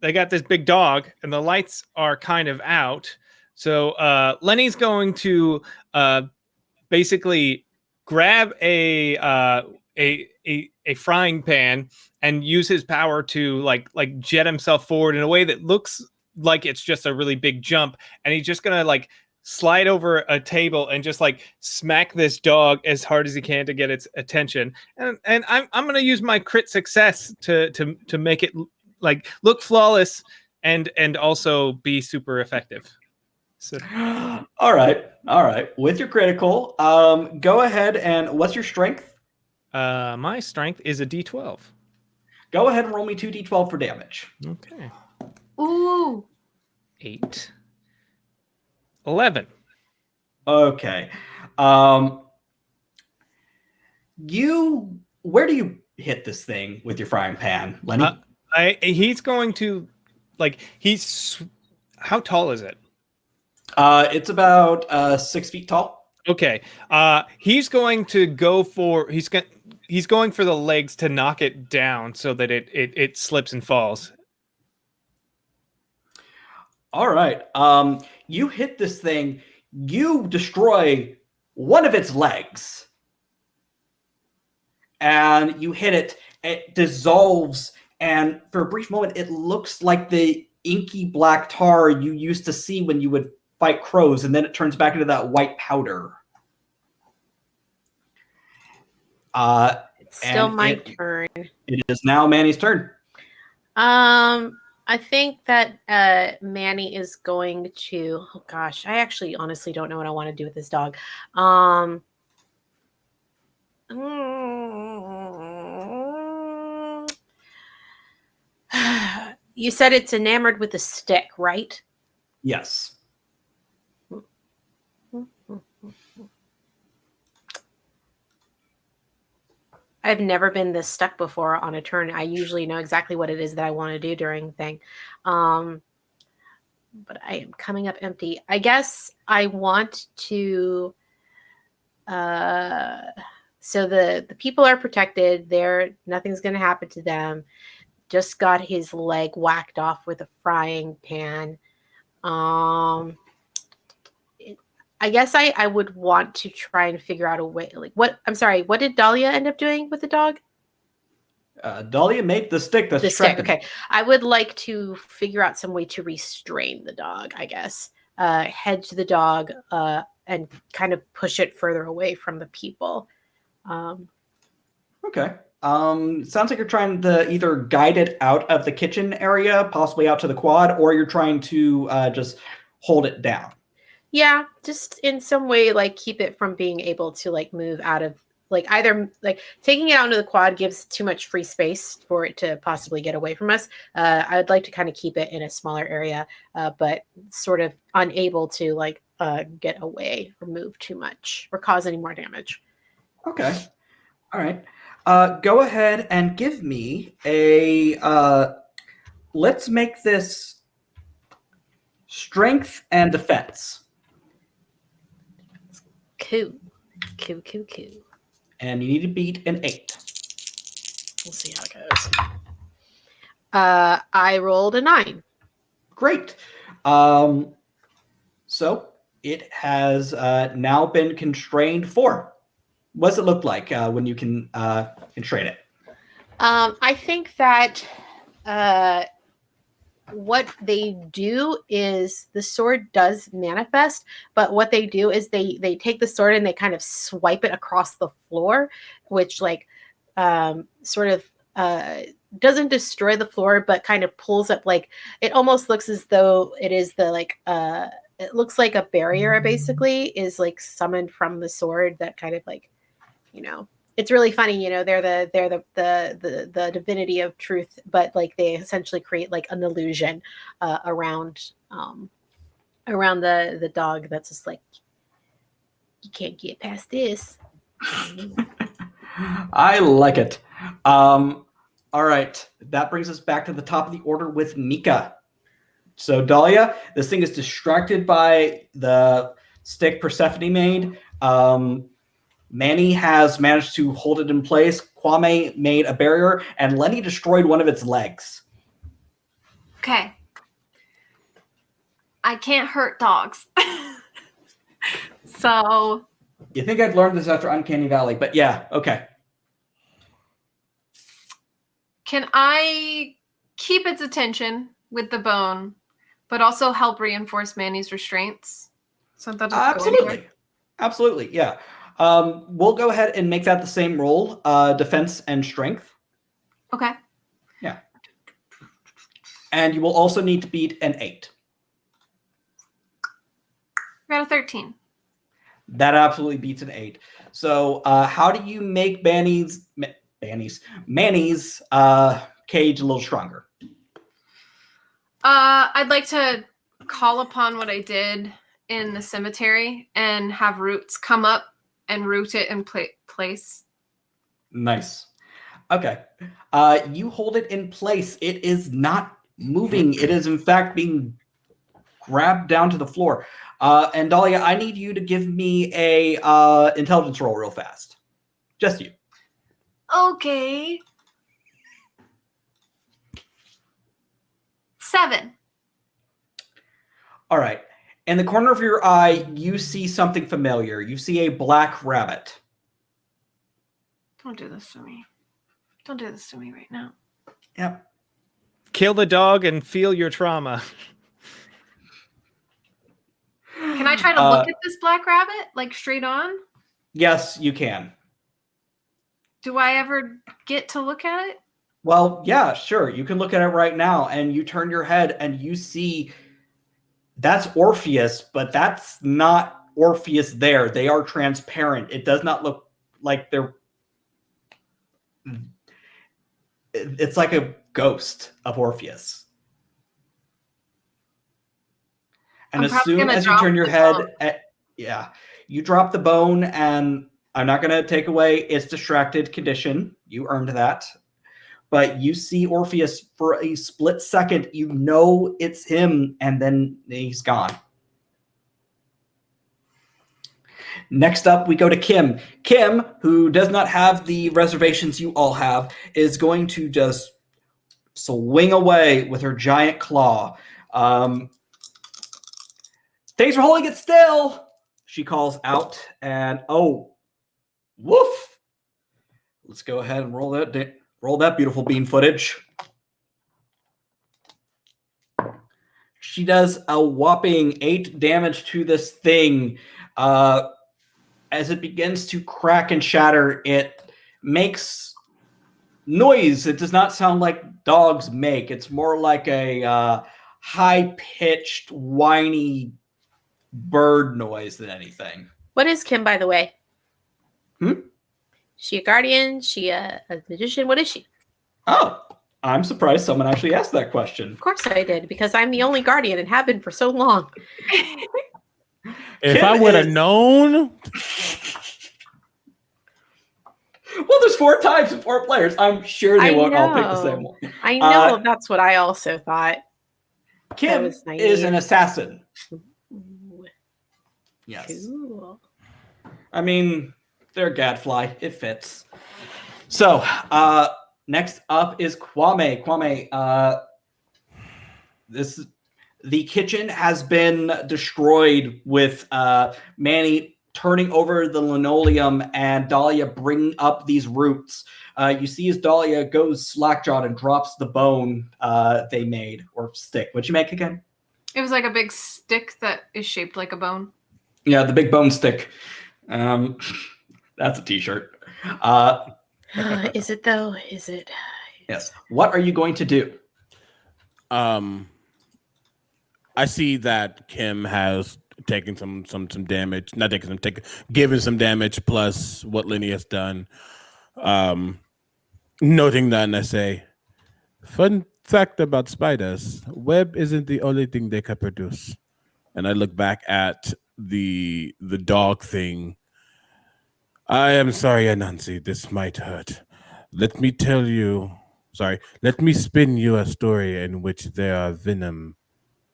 they got this big dog, and the lights are kind of out. So uh, Lenny's going to uh, basically grab a uh, a, a a frying pan and use his power to like like jet himself forward in a way that looks like it's just a really big jump and he's just gonna like slide over a table and just like smack this dog as hard as he can to get its attention and and i'm, I'm gonna use my crit success to to to make it like look flawless and and also be super effective so all right, all right. With your critical, um, go ahead and what's your strength? uh my strength is a d12 Go ahead and roll me two d12 for damage. okay Ooh. 8 11 Okay. Um, you, where do you hit this thing with your frying pan, Lenny? Uh, I he's going to like he's how tall is it? Uh, it's about uh, six feet tall. Okay. Uh he's going to go for he's going he's going for the legs to knock it down so that it it, it slips and falls. All right. Um, you hit this thing. You destroy one of its legs, and you hit it. It dissolves, and for a brief moment, it looks like the inky black tar you used to see when you would fight crows, and then it turns back into that white powder. Uh, it's still my it- turn. it is now Manny's turn. Um, I think that uh Manny is going to. Oh gosh, I actually honestly don't know what I want to do with this dog. Um. You said it's enamored with a stick, right? Yes. I've never been this stuck before on a turn. I usually know exactly what it is that I want to do during the thing. Um, but I am coming up empty. I guess I want to. Uh, so the the people are protected. They're nothing's going to happen to them. Just got his leg whacked off with a frying pan. Um, I guess I I would want to try and figure out a way. Like what? I'm sorry. What did Dahlia end up doing with the dog? Uh, Dahlia made the stick that's the stick. Okay. I would like to figure out some way to restrain the dog, I guess. Uh, hedge the dog uh, and kind of push it further away from the people. Um, Okay. Um, sounds like you're trying to either guide it out of the kitchen area, possibly out to the quad, or you're trying to uh, just hold it down. Yeah, just in some way, like keep it from being able to like move out of like either like taking it out into the quad gives too much free space for it to possibly get away from us. Uh, I would like to kind of keep it in a smaller area, uh, but sort of unable to like uh, get away or move too much or cause any more damage. Okay. All right. Uh, go ahead and give me a. Uh, let's make this strength and defense, Coo. Coo, coo, coo. and you need to beat an eight. We'll see how it goes. Uh, I rolled a nine. Great. Um, so it has uh, now been constrained for. What does it look like uh, when you can uh, constrain it? Um, I think that uh, what they do is the sword does manifest, but what they do is they they take the sword and they kind of swipe it across the floor, which like um, sort of uh, doesn't destroy the floor, but kind of pulls up like it almost looks as though it is the like uh, it looks like a barrier basically is like summoned from the sword that kind of like you know it's really funny you know they're the they're the the the, the divinity of truth but like they essentially create like an illusion uh, around um around the the dog that's just like you can't get past this I like it. Um, all right, that brings us back to the top of the order with Mika. So Dahlia, this thing is distracted by the stick Persephone made. Um, Manny has managed to hold it in place. Kwame made a barrier, and Lenny destroyed one of its legs. Okay. I can't hurt dogs. so You think I'd learned this after Uncanny Valley, but yeah, okay. can I keep its attention with the bone, but also help reinforce Manny's restraints? So that doesn't go anywhere? Absolutely. Absolutely, yeah. Um, we'll go ahead and make that the same roll, uh, defense and strength. Okay. Yeah. And you will also need to beat an eight. Got a 13. That absolutely beats an eight. So, uh, how do you make Manny's Ma- Manny's Manny's uh, cage a little stronger? Uh, I'd like to call upon what I did in the cemetery and have roots come up and root it in pla- place. Nice. Okay. Uh, you hold it in place. It is not moving. It is in fact being grabbed down to the floor. Uh, and Dahlia, I need you to give me a uh, intelligence roll real fast. Just you. Okay. Seven. All right. In the corner of your eye, you see something familiar. You see a black rabbit. Don't do this to me. Don't do this to me right now. Yep. Kill the dog and feel your trauma. Can I try to Uh, look at this black rabbit like straight on? Yes, you can. Do I ever get to look at it? Well, yeah, sure. You can look at it right now and you turn your head and you see that's Orpheus, but that's not Orpheus there. They are transparent. It does not look like they're it's like a ghost of Orpheus. And I'm as soon as you turn your head, at, yeah, you drop the bone, and I'm not going to take away its distracted condition. You earned that. But you see Orpheus for a split second. You know it's him, and then he's gone. Next up, we go to Kim. Kim, who does not have the reservations you all have, is going to just swing away with her giant claw. Um, Thanks for holding it still, she calls out. And oh, woof. Let's go ahead and roll that roll that beautiful bean footage. She does a whopping eight damage to this thing. Uh, as it begins to crack and shatter, it makes noise. It does not sound like dogs make. It's more like a uh, high pitched, whiny bird noise than anything. what is kim by the way Hmm? She a guardian she a, a magician what is she Oh, I'm surprised someone actually asked that question. of course i did because i'm the only guardian and have been for so long If Kim I would have is- known, Well, there's four types and four players. I'm sure they I won't all pick the same one. i know Uh, that's what i also thought Kim is an assassin. Ooh, Yes. cool. I mean, they're a gadfly. It fits. So, uh, next up is Kwame. Kwame, uh, this the kitchen has been destroyed with uh, Manny turning over the linoleum and Dahlia bringing up these roots. Uh, you see as Dahlia goes slackjawed and drops the bone uh, they made or stick. What'd you make again? It was like a big stick that is shaped like a bone. Yeah, the big bone stick. Um, that's a T-shirt. Uh, Uh, is it though? Is it? yes. What are you going to do? Um, I see that Kim has taken some some some damage. Not taking some, taking given some damage plus what Lenny has done. Um, noting that, and I say, fun fact about spiders: web isn't the only thing they can produce. And I look back at the the dog thing. I am sorry, Anansi. This might hurt. Let me tell you. Sorry. Let me spin you a story in which there are venom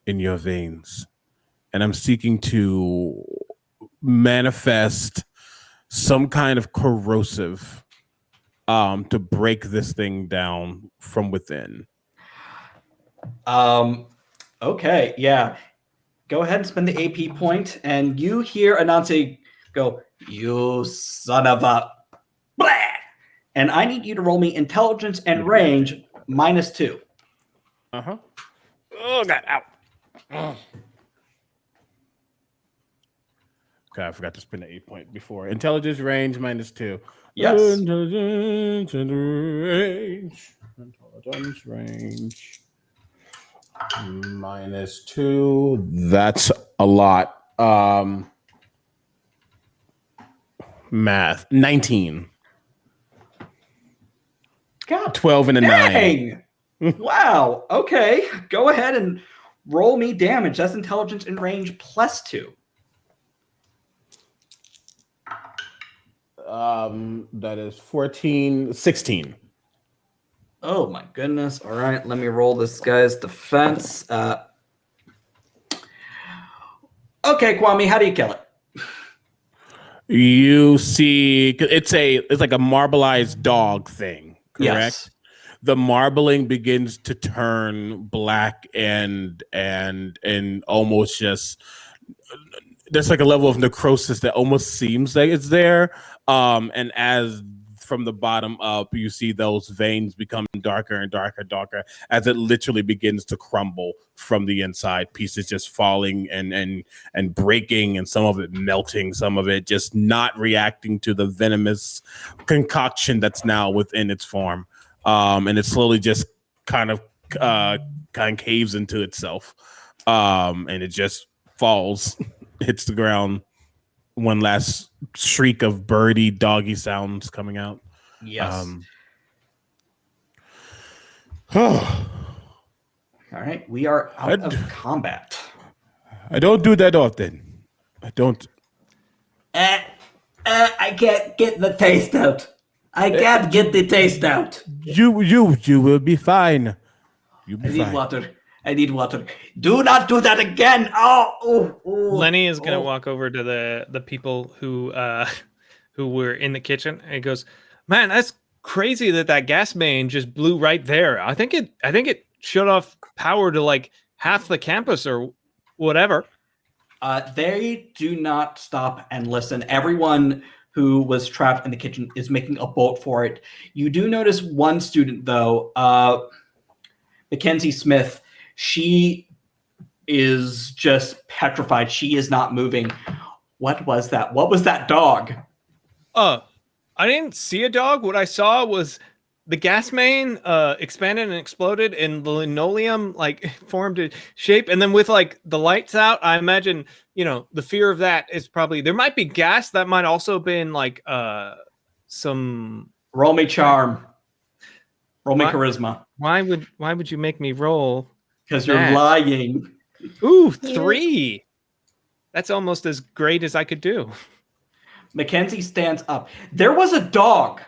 in your veins, and I'm seeking to manifest some kind of corrosive um to break this thing down from within. Um, okay, yeah. Go ahead and spend the AP point, and you hear Anansi go, "You son of a blah!" And I need you to roll me intelligence and range minus two. Uh-huh. Oh god, ow. Oh. Okay, I forgot to spend the eight point before. Intelligence range minus two. Yes. Intelligence and range. Intelligence range. Minus two. That's a lot. Um math. 19. God 12 and a nine. wow. Okay. Go ahead and roll me damage. That's intelligence and range plus two. Um that is 14, 16. Oh my goodness. All right, let me roll this guy's defense. Uh, okay, Kwame, how do you kill it? You see it's a it's like a marbleized dog thing, correct? Yes. The marbling begins to turn black and and and almost just there's like a level of necrosis that almost seems like it's there. Um, and as from the bottom up, you see those veins become darker and darker, darker as it literally begins to crumble from the inside. Pieces just falling and and and breaking, and some of it melting, some of it just not reacting to the venomous concoction that's now within its form. Um, and it slowly just kind of uh, kind of caves into itself, um, and it just falls, hits the ground. One last shriek of birdie doggy sounds coming out. Yes. Um, All right, we are out I'd- of combat. I don't do that often. I don't. Uh, uh, I can't get the taste out. I can't get the taste out. You, you, you will be fine. You'll I be need fine. water. I need water. Do not do that again. Oh, oh, oh Lenny is gonna oh. walk over to the the people who uh who were in the kitchen and he goes, "Man, that's crazy that that gas main just blew right there. I think it I think it shut off power to like half the campus or whatever." Uh, they do not stop and listen. Everyone who was trapped in the kitchen is making a bolt for it. You do notice one student, though, uh, Mackenzie Smith. She is just petrified. She is not moving. What was that? What was that dog? Uh, I didn't see a dog. What I saw was the gas main uh expanded and exploded and the linoleum like formed a shape and then with like the lights out i imagine you know the fear of that is probably there might be gas that might also been like uh some Roll me charm. Roll me What? charisma. why would why would you make me roll Because you're That. lying. ooh three that's almost as great as i could do Mackenzie stands up. There was a dog.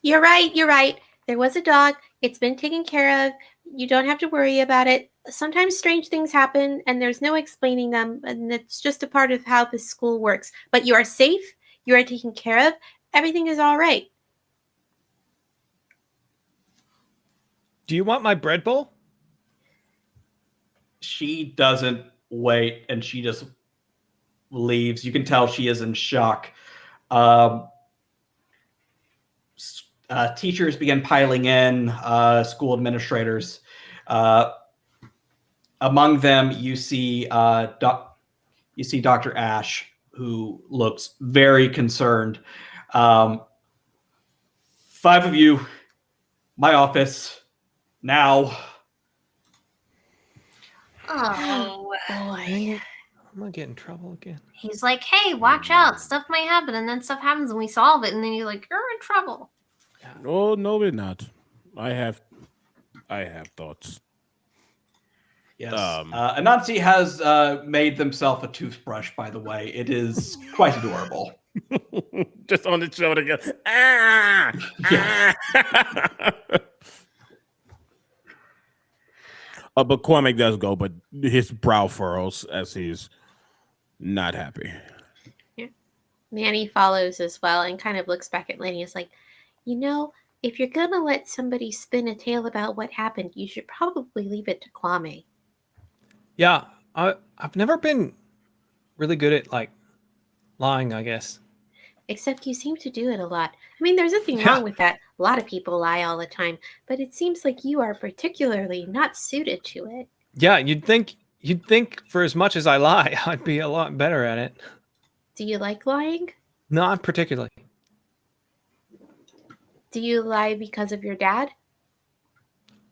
You're right. You're right. There was a dog. It's been taken care of. You don't have to worry about it. Sometimes strange things happen and there's no explaining them. And it's just a part of how this school works. But you are safe. You are taken care of. Everything is all right. do you want my bread bowl she doesn't wait and she just leaves. You can tell she is in shock. Um, uh, teachers begin piling in, uh, school administrators. Uh, among them, you see uh, you see Dr. Ash, who looks very concerned. Um, five of you, my office, now. Oh, Boy. I'm gonna get in trouble again. he's like, hey, watch out. Stuff might happen, and then stuff happens, and we solve it, and then you're like, you're in trouble. Oh no, we're not. I have, I have thoughts. Yes. Um, uh, Anansi has uh, made themselves a toothbrush, by the way. It is quite adorable. Just on its shoulder. Go, ah, ah. uh, but Kwame does go, but his brow furrows as he's not happy. Yeah. Manny follows as well and kind of looks back at Lenny. Is like, you know, if you're gonna let somebody spin a tale about what happened, you should probably leave it to Kwame. Yeah, I I've never been really good at like lying. I guess. Except you seem to do it a lot. I mean, there's nothing wrong with that. A lot of people lie all the time, but it seems like you are particularly not suited to it. Yeah, you'd think you'd think for as much as I lie, I'd be a lot better at it. Do you like lying? Not particularly. Do you lie because of your dad?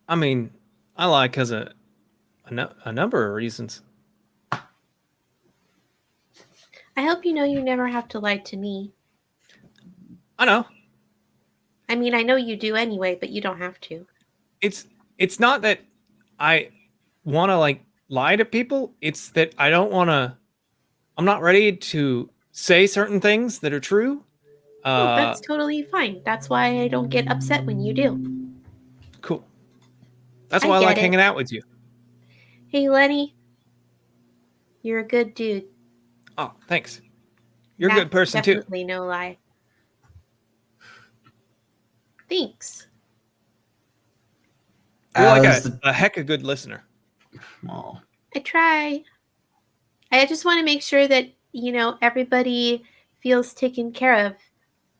I mean, I lie because of a, nu- a number of reasons. I hope you know you never have to lie to me. I know I mean, I know you do anyway, but you don't have to. it's it's not that I want to like lie to people. It's that I don't want to. I'm not ready to say certain things that are true. Oh, Uh, that's totally fine. That's why I don't get upset when you do. cool. That's why I, get like it. hanging out with you. Hey, Lenny, you're a good dude. Oh, thanks. You're a good person too. Definitely no lie. Thanks. You're like a, the- a heck of a good listener. Aw. I try. I just want to make sure that you know everybody feels taken care of.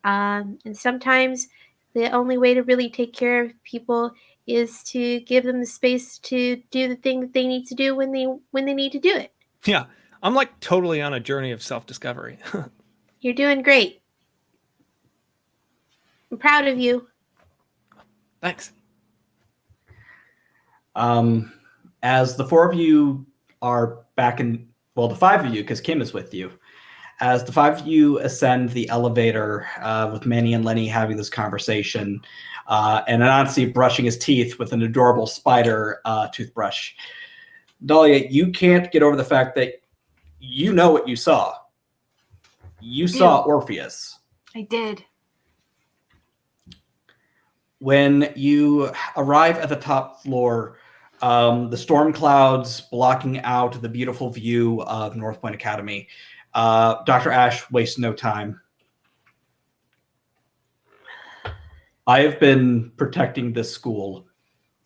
Um, and sometimes the only way to really take care of people is to give them the space to do the thing that they need to do when they when they need to do it. Yeah, I'm like totally on a journey of self discovery. You're doing great. I'm proud of you. Thanks. Um, as the four of you are back in, well, the five of you, because Kim is with you, as the five of you ascend the elevator uh, with Manny and Lenny having this conversation, uh, and Anansi brushing his teeth with an adorable spider uh, toothbrush. Dahlia, you can't get over the fact that you know what you saw. You saw Orpheus. I did. When you arrive at the top floor, um, the storm clouds blocking out the beautiful view of North Point Academy. Uh, Dr. Ash wastes no time. I have been protecting this school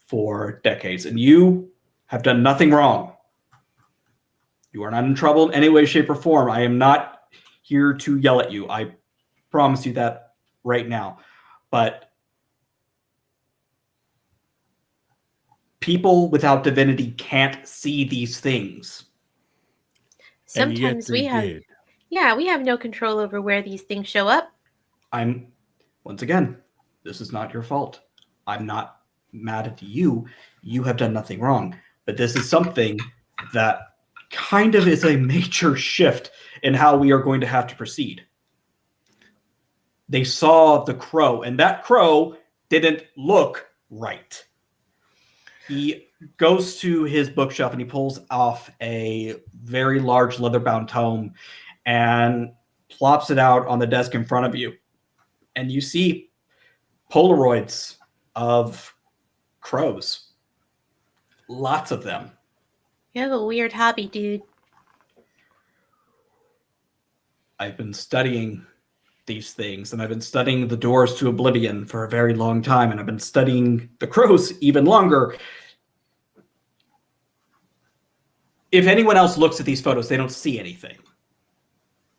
for decades, and you have done nothing wrong. You are not in trouble in any way, shape, or form. I am not here to yell at you. I promise you that right now. But people without divinity can't see these things. Sometimes we have did. yeah, we have no control over where these things show up. I'm, once again, this is not your fault. I'm not mad at you. You have done nothing wrong. But this is something that kind of is a major shift in how we are going to have to proceed. They saw the crow, and that crow didn't look right. He goes to his bookshelf and he pulls off a very large leather bound tome and plops it out on the desk in front of you. And you see Polaroids of crows. Lots of them. You have a weird hobby, dude. I've been studying these things and I've been studying the doors to oblivion for a very long time and I've been studying the crows even longer. If anyone else looks at these photos, they don't see anything.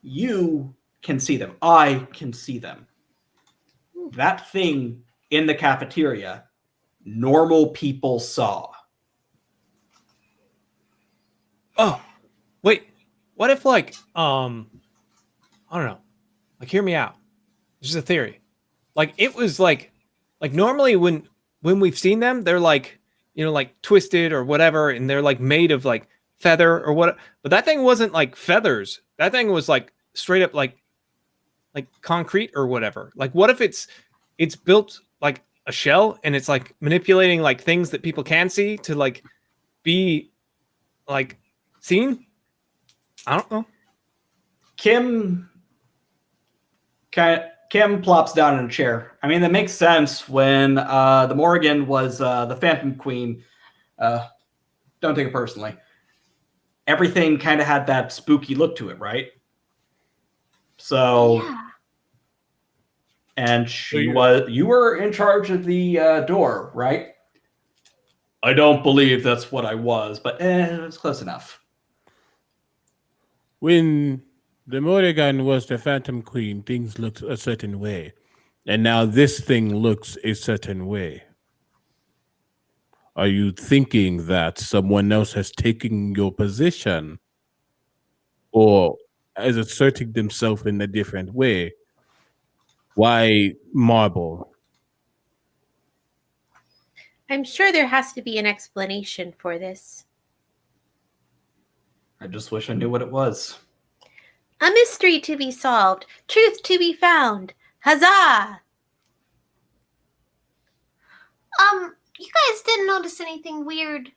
You can see them. I can see them. That thing in the cafeteria, normal people saw. Oh, wait. What if like um I don't know. Like hear me out. This is a theory. Like it was like like normally when when we've seen them, they're like, you know, like twisted or whatever, and they're like made of like feather or what but that thing wasn't like feathers. That thing was like straight up like like concrete or whatever. Like what if it's it's built like a shell and it's like manipulating like things that people can see to like be like seen? I don't know. Kim Kim plops down in a chair. I mean, that makes sense when uh, the Morrigan was uh, the Phantom Queen. Uh, don't take it personally. Everything kind of had that spooky look to it, right? So, Yeah. and she you- was you were in charge of the uh, door, right? I don't believe that's what I was, but eh, it was close enough. When the Morrigan was the Phantom Queen, things looked a certain way. And now this thing looks a certain way. Are you thinking that someone else has taken your position? Or is asserting themselves in a different way? Why marble? I'm sure there has to be an explanation for this. I just wish I knew what it was. A mystery to be solved, truth to be found. Huzzah! Um, you guys didn't notice anything weird,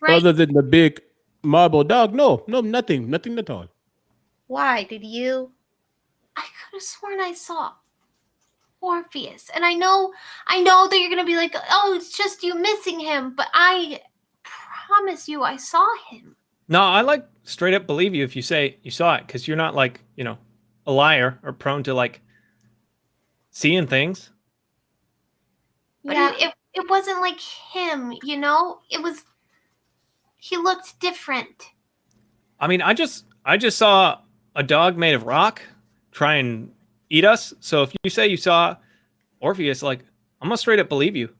right? Other than the big marble dog? No, no, nothing, nothing at all. Why did you? I could have sworn I saw Orpheus, and I know, I know that you're gonna be like, "Oh, it's just you missing him," but I promise you, I saw him. No, I like straight up believe you if you say you saw it because you're not like, you know, a liar or prone to like seeing things. But Yeah. it, it it wasn't like him, you know. It was. He looked different. I mean, I just I just saw a dog made of rock try and eat us. So if you say you saw Orpheus, like I'm gonna straight up believe you.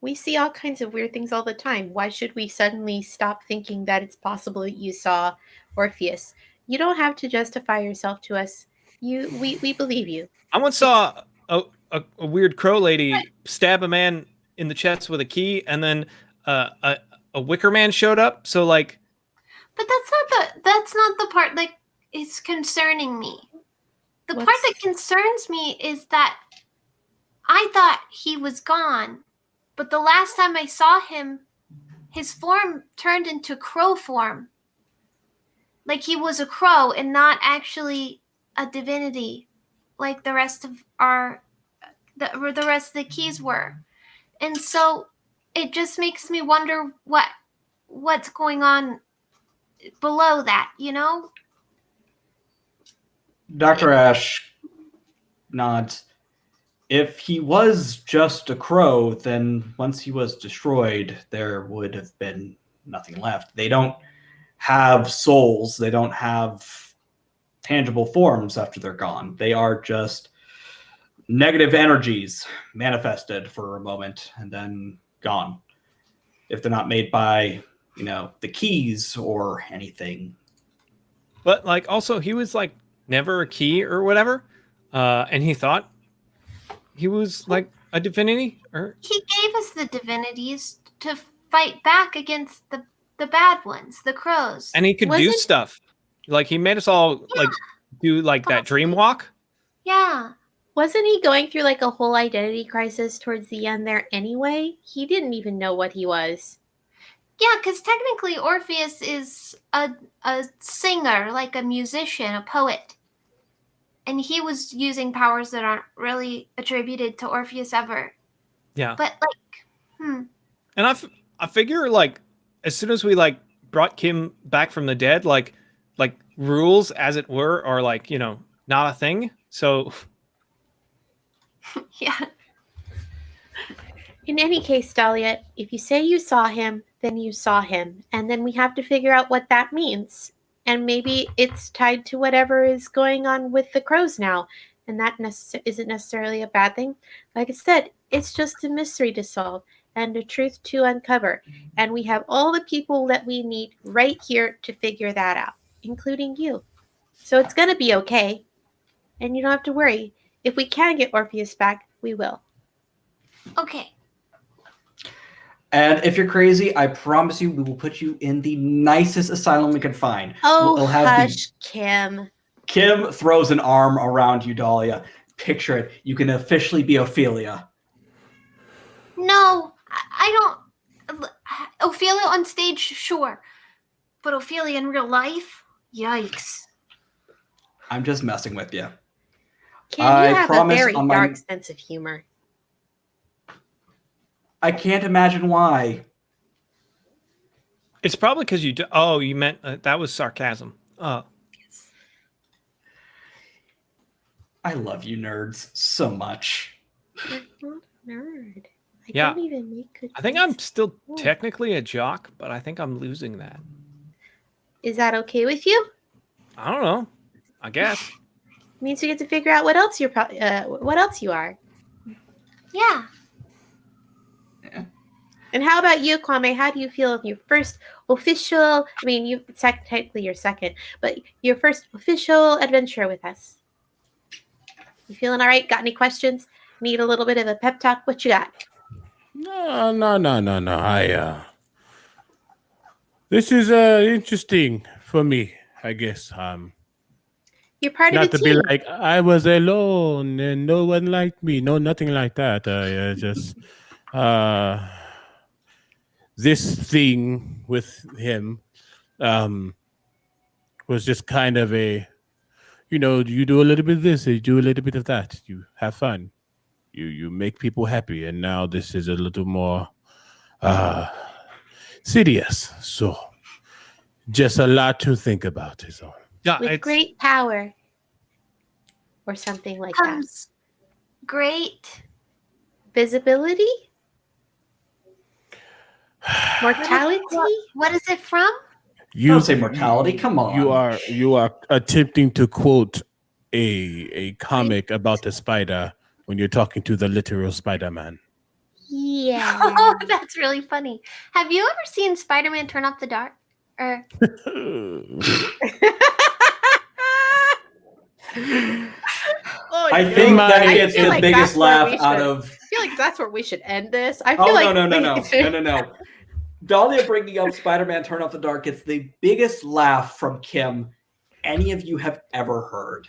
We see all kinds of weird things all the time. Why should we suddenly stop thinking that it's possible that you saw Orpheus? You don't have to justify yourself to us. You, we, we believe you. I once saw a, a, a weird crow lady stab a man in the chest with a key, and then uh, a a wicker man showed up. So like, But that's not the that's not the part that is concerning me. The part that concerns me is that I thought he was gone, but the last time I saw him, his form turned into crow form. Like he was a crow and not actually a divinity, like the rest of our the, the rest of the keys were. And so it just makes me wonder what what's going on below that, you know? Dr. Ash nods. If he was just a crow, then once he was destroyed, there would have been nothing left. They don't have souls, they don't have tangible forms after they're gone. They are just negative energies manifested for a moment and then gone. If they're not made by, you know, the keys or anything. but like also he was like never a key or whatever, uh, and he thought he was like a divinity or He gave us the divinities to fight back against the the bad ones, the crows. and he could do Wasn't- stuff. Like he made us all like do like that dream walk. yeah. Wasn't he going through like a whole identity crisis towards the end there anyway? He didn't even know what he was. Yeah, because technically Orpheus is a a singer, like a musician, a poet. And he was using powers that aren't really attributed to Orpheus ever. Yeah. But like, hmm. And I, f- I figure like as soon as we like brought Kim back from the dead, like like rules as it were are like you know not a thing. So Yeah. In any case, Dahlia, if you say you saw him, then you saw him. And then we have to figure out what that means. And maybe it's tied to whatever is going on with the crows now. And that necess- isn't necessarily a bad thing. Like I said, it's just a mystery to solve and a truth to uncover. And we have all the people that we need right here to figure that out, including you. So it's going to be okay. And you don't have to worry. If we can get Orpheus back, we will. Okay. And if you're crazy, I promise you, we will put you in the nicest asylum we can find. Oh, We'll have the- hush, Kim. Kim throws an arm around you, Dahlia. Picture it. You can officially be Ophelia. No, I, I don't. Ophelia on stage, sure, but Ophelia in real life, yikes. I'm just messing with you. Kim, I you have a promise very on my- dark sense of humor. I can't imagine why. It's probably because you. Do, oh, you meant uh, that was sarcasm. Oh, I love you nerds so much. You're not a nerd. I Yeah. don't even make good I think I'm still technically a jock, but I think I'm losing that. Is that okay with you? I don't know. I guess. Means we get to figure out what else you're pro- uh, what else you are. Yeah. yeah. And how about you, Kwame? How do you feel in your first official? I mean, you sec- technically your second, but your first official adventure with us. You feeling all right? Got any questions? Need a little bit of a pep talk? What you got? No, no, no, no, no. I uh This is uh interesting for me, I guess. Um You're part not of to the be like I was alone and no one liked me. No, nothing like that. I uh, just uh this thing with him um was just kind of a you know, you do a little bit of this, you do a little bit of that. You have fun. You you make people happy and now this is a little more uh serious. So just a lot to think about is all. Yeah, with it's, great power, or something like that. Great. Visibility, mortality. What is it from? You oh, Don't say mortality. Come on. You are you are attempting to quote a a comic about the spider when you're talking to the literal Spider-Man. Yeah. Oh, that's really funny. Have you ever seen Spider-Man Turn Off the Dark? Or Oh, I no. think that gets the like biggest laugh we out of. I feel like that's where we should end this. I feel Oh like no no no no no no no! Dahlia bringing up Spider-Man: Turn Off the Dark gets the biggest laugh from Kim any of you have ever heard.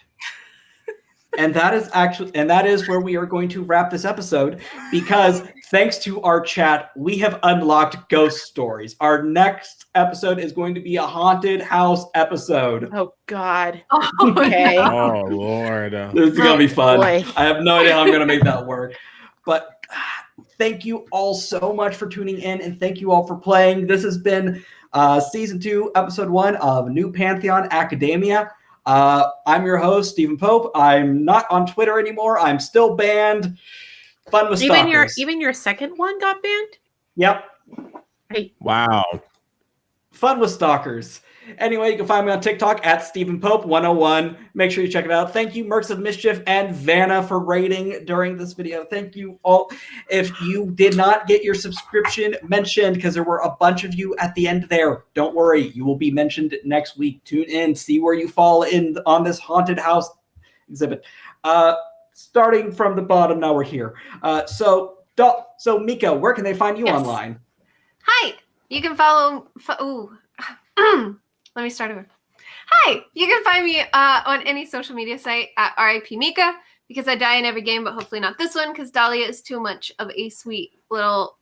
And that is actually, and that is where we are going to wrap this episode because thanks to our chat, we have unlocked ghost stories. Our next episode is going to be a haunted house episode. Oh God. oh, Okay. oh Lord. This is gonna be fun. boy. I have no idea how I'm gonna make that work. But ah, thank you all so much for tuning in, and thank you all for playing. This has been uh, season two, episode one of New Pantheon Academia. Uh, I'm your host, Stephen Pope. I'm not on Twitter anymore. I'm still banned. Fun with Even your stalkers. even your second one got banned. Yep. Hey. Wow. Fun with stalkers. Anyway, you can find me on TikTok at Stephen Pope 101. Make sure you check it out. Thank you, Mercs of Mischief and Vanna, for rating during this video. Thank you all. If you did not get your subscription mentioned, because there were a bunch of you at the end there, don't worry. You will be mentioned next week. Tune in, see where you fall in on this haunted house exhibit. Uh, starting from the bottom, now we're here. Uh, so, Dal- so Mika, where can they find you Yes. online? Hi, you can follow. Fo- ooh. Let me start over. Hi, you can find me uh, on any social media site at RIP Mika because I die in every game, but hopefully not this one because Dahlia is too much of a sweet little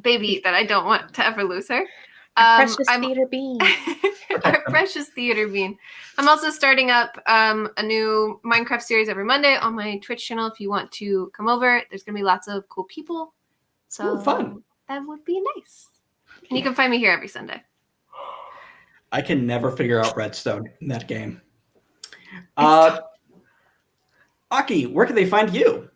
baby that I don't want to ever lose her. Um, precious I'm- theater bean. our precious theater bean. I'm also starting up um, a new Minecraft series every Monday on my Twitch channel. If you want to come over, there's gonna be lots of cool people. So Ooh, fun. that would be nice. And you can find me here every Sunday. I can never figure out Redstone in that game. Uh, Aki, where can they find you?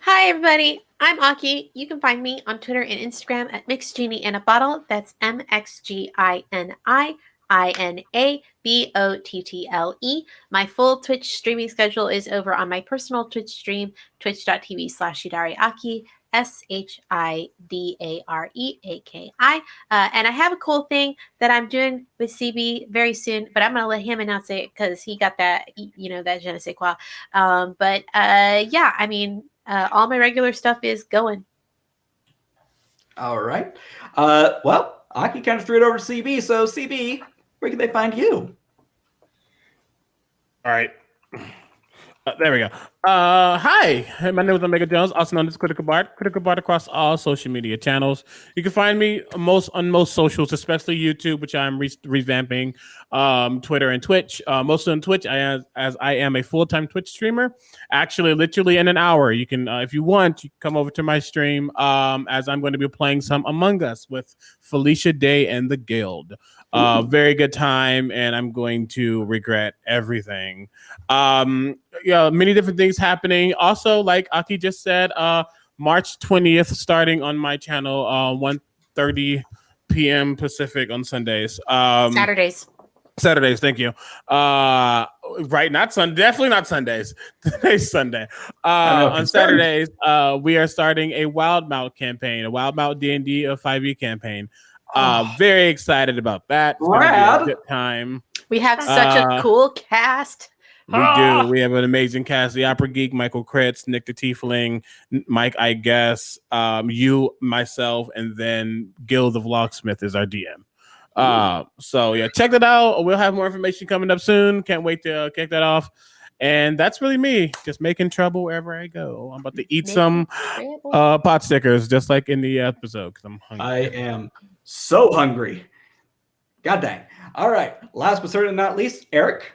Hi, everybody. I'm Aki. You can find me on Twitter and Instagram at Mixed Genie in a Bottle. That's M X G I N I I N A B O T T L E. My full Twitch streaming schedule is over on my personal Twitch stream, twitch.tv slash Shidareaki, S H I D A R E A K I. Uh, and I have a cool thing that I'm doing with CB very soon, but I'm going to let him announce it because he got that, you know, that je ne sais quoi. Um, but uh, yeah, I mean, uh, all my regular stuff is going. All right. Uh, well, Aki kind of threw it over to CB. So, CB, where can they find you? All right. Uh, there we go. Uh, hi, my name is Omega Jones, also known as Critical Bard. Critical Bard across all social media channels. You can find me most on most socials, especially YouTube, which I'm re- revamping, um, Twitter and Twitch. Uh, mostly on Twitch, I as, as I am a full time Twitch streamer. Actually, literally in an hour, you can, uh, if you want, you come over to my stream. Um, as I'm going to be playing some Among Us with Felicia Day and the Guild. Uh, very good time, and I'm going to regret everything. Um, yeah, many different things happening. Also, like Aki just said, uh, March 20th, starting on my channel, uh, 1 p.m. Pacific on Sundays. Um, Saturdays. Saturdays, thank you. Uh, right, not Sun, definitely not Sundays. Today's Sunday. Uh, on. Saturdays, uh, we are starting a Wildemount campaign, a Wildemount D and D of 5e campaign. Uh, Oh. very excited about that. It's gonna be good time. We have such Uh, a cool cast. We Ah! do. We have an amazing cast: the Opera Geek, Michael Kritz, Nick the Tiefling, Mike, I guess, um, you, myself, and then Gil the Vlogsmith is our DM. Uh, so yeah, check that out. We'll have more information coming up soon. Can't wait to uh, kick that off. And that's really me, just making trouble wherever I go. I'm about to eat Making some trouble. uh, pot stickers, just like in the episode, because I'm hungry. I am so hungry. God dang. All right. Last but certainly not least, Eric.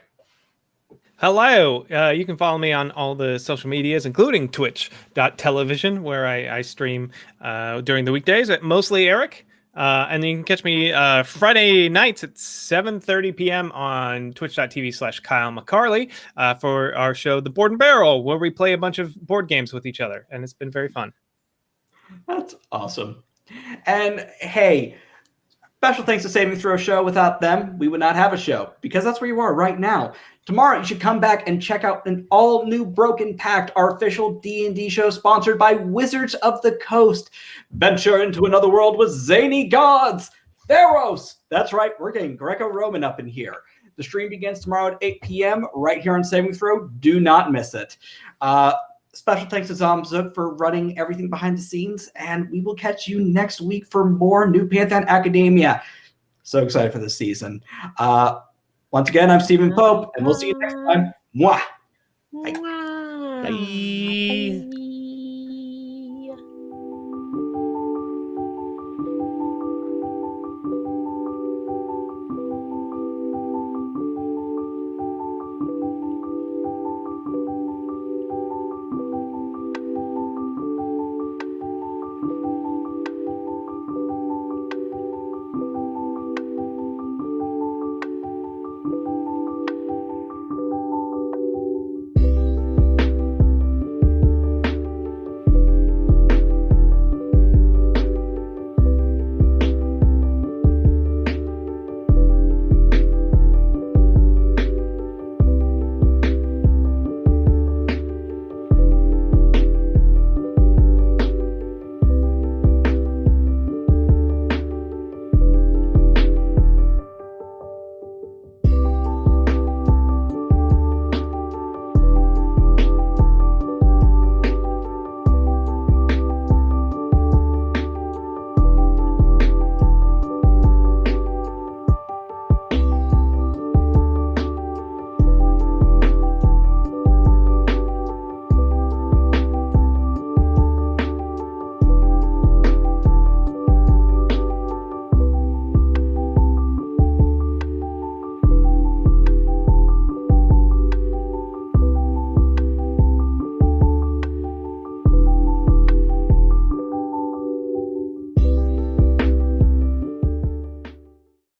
Hello. Uh, you can follow me on all the social medias, including twitch.television, where I, I stream uh, during the weekdays at mostly Eric. Uh, and you can catch me uh, Friday nights at 7.30 p.m. on twitch.tv slash Kyle McCarley uh, for our show, The Board and Barrel, where we play a bunch of board games with each other. And it's been very fun. That's awesome. And hey, special thanks to Saving Throw Show. Without them, we would not have a show because that's where you are right now. Tomorrow, you should come back and check out an all-new Broken Pact, our official D&D show sponsored by Wizards of the Coast. Venture into another world with zany gods, Theros. That's right, we're getting Greco-Roman up in here. The stream begins tomorrow at 8 p.m. right here on Saving Throw. Do not miss it. Uh, Special thanks to Zomzook for running everything behind the scenes, and we will catch you next week for more New Pantheon Academia. So excited for this season. Uh, once again, I'm Stephen Pope, and we'll see you next time. Mwah. Mwah. Bye. Bye.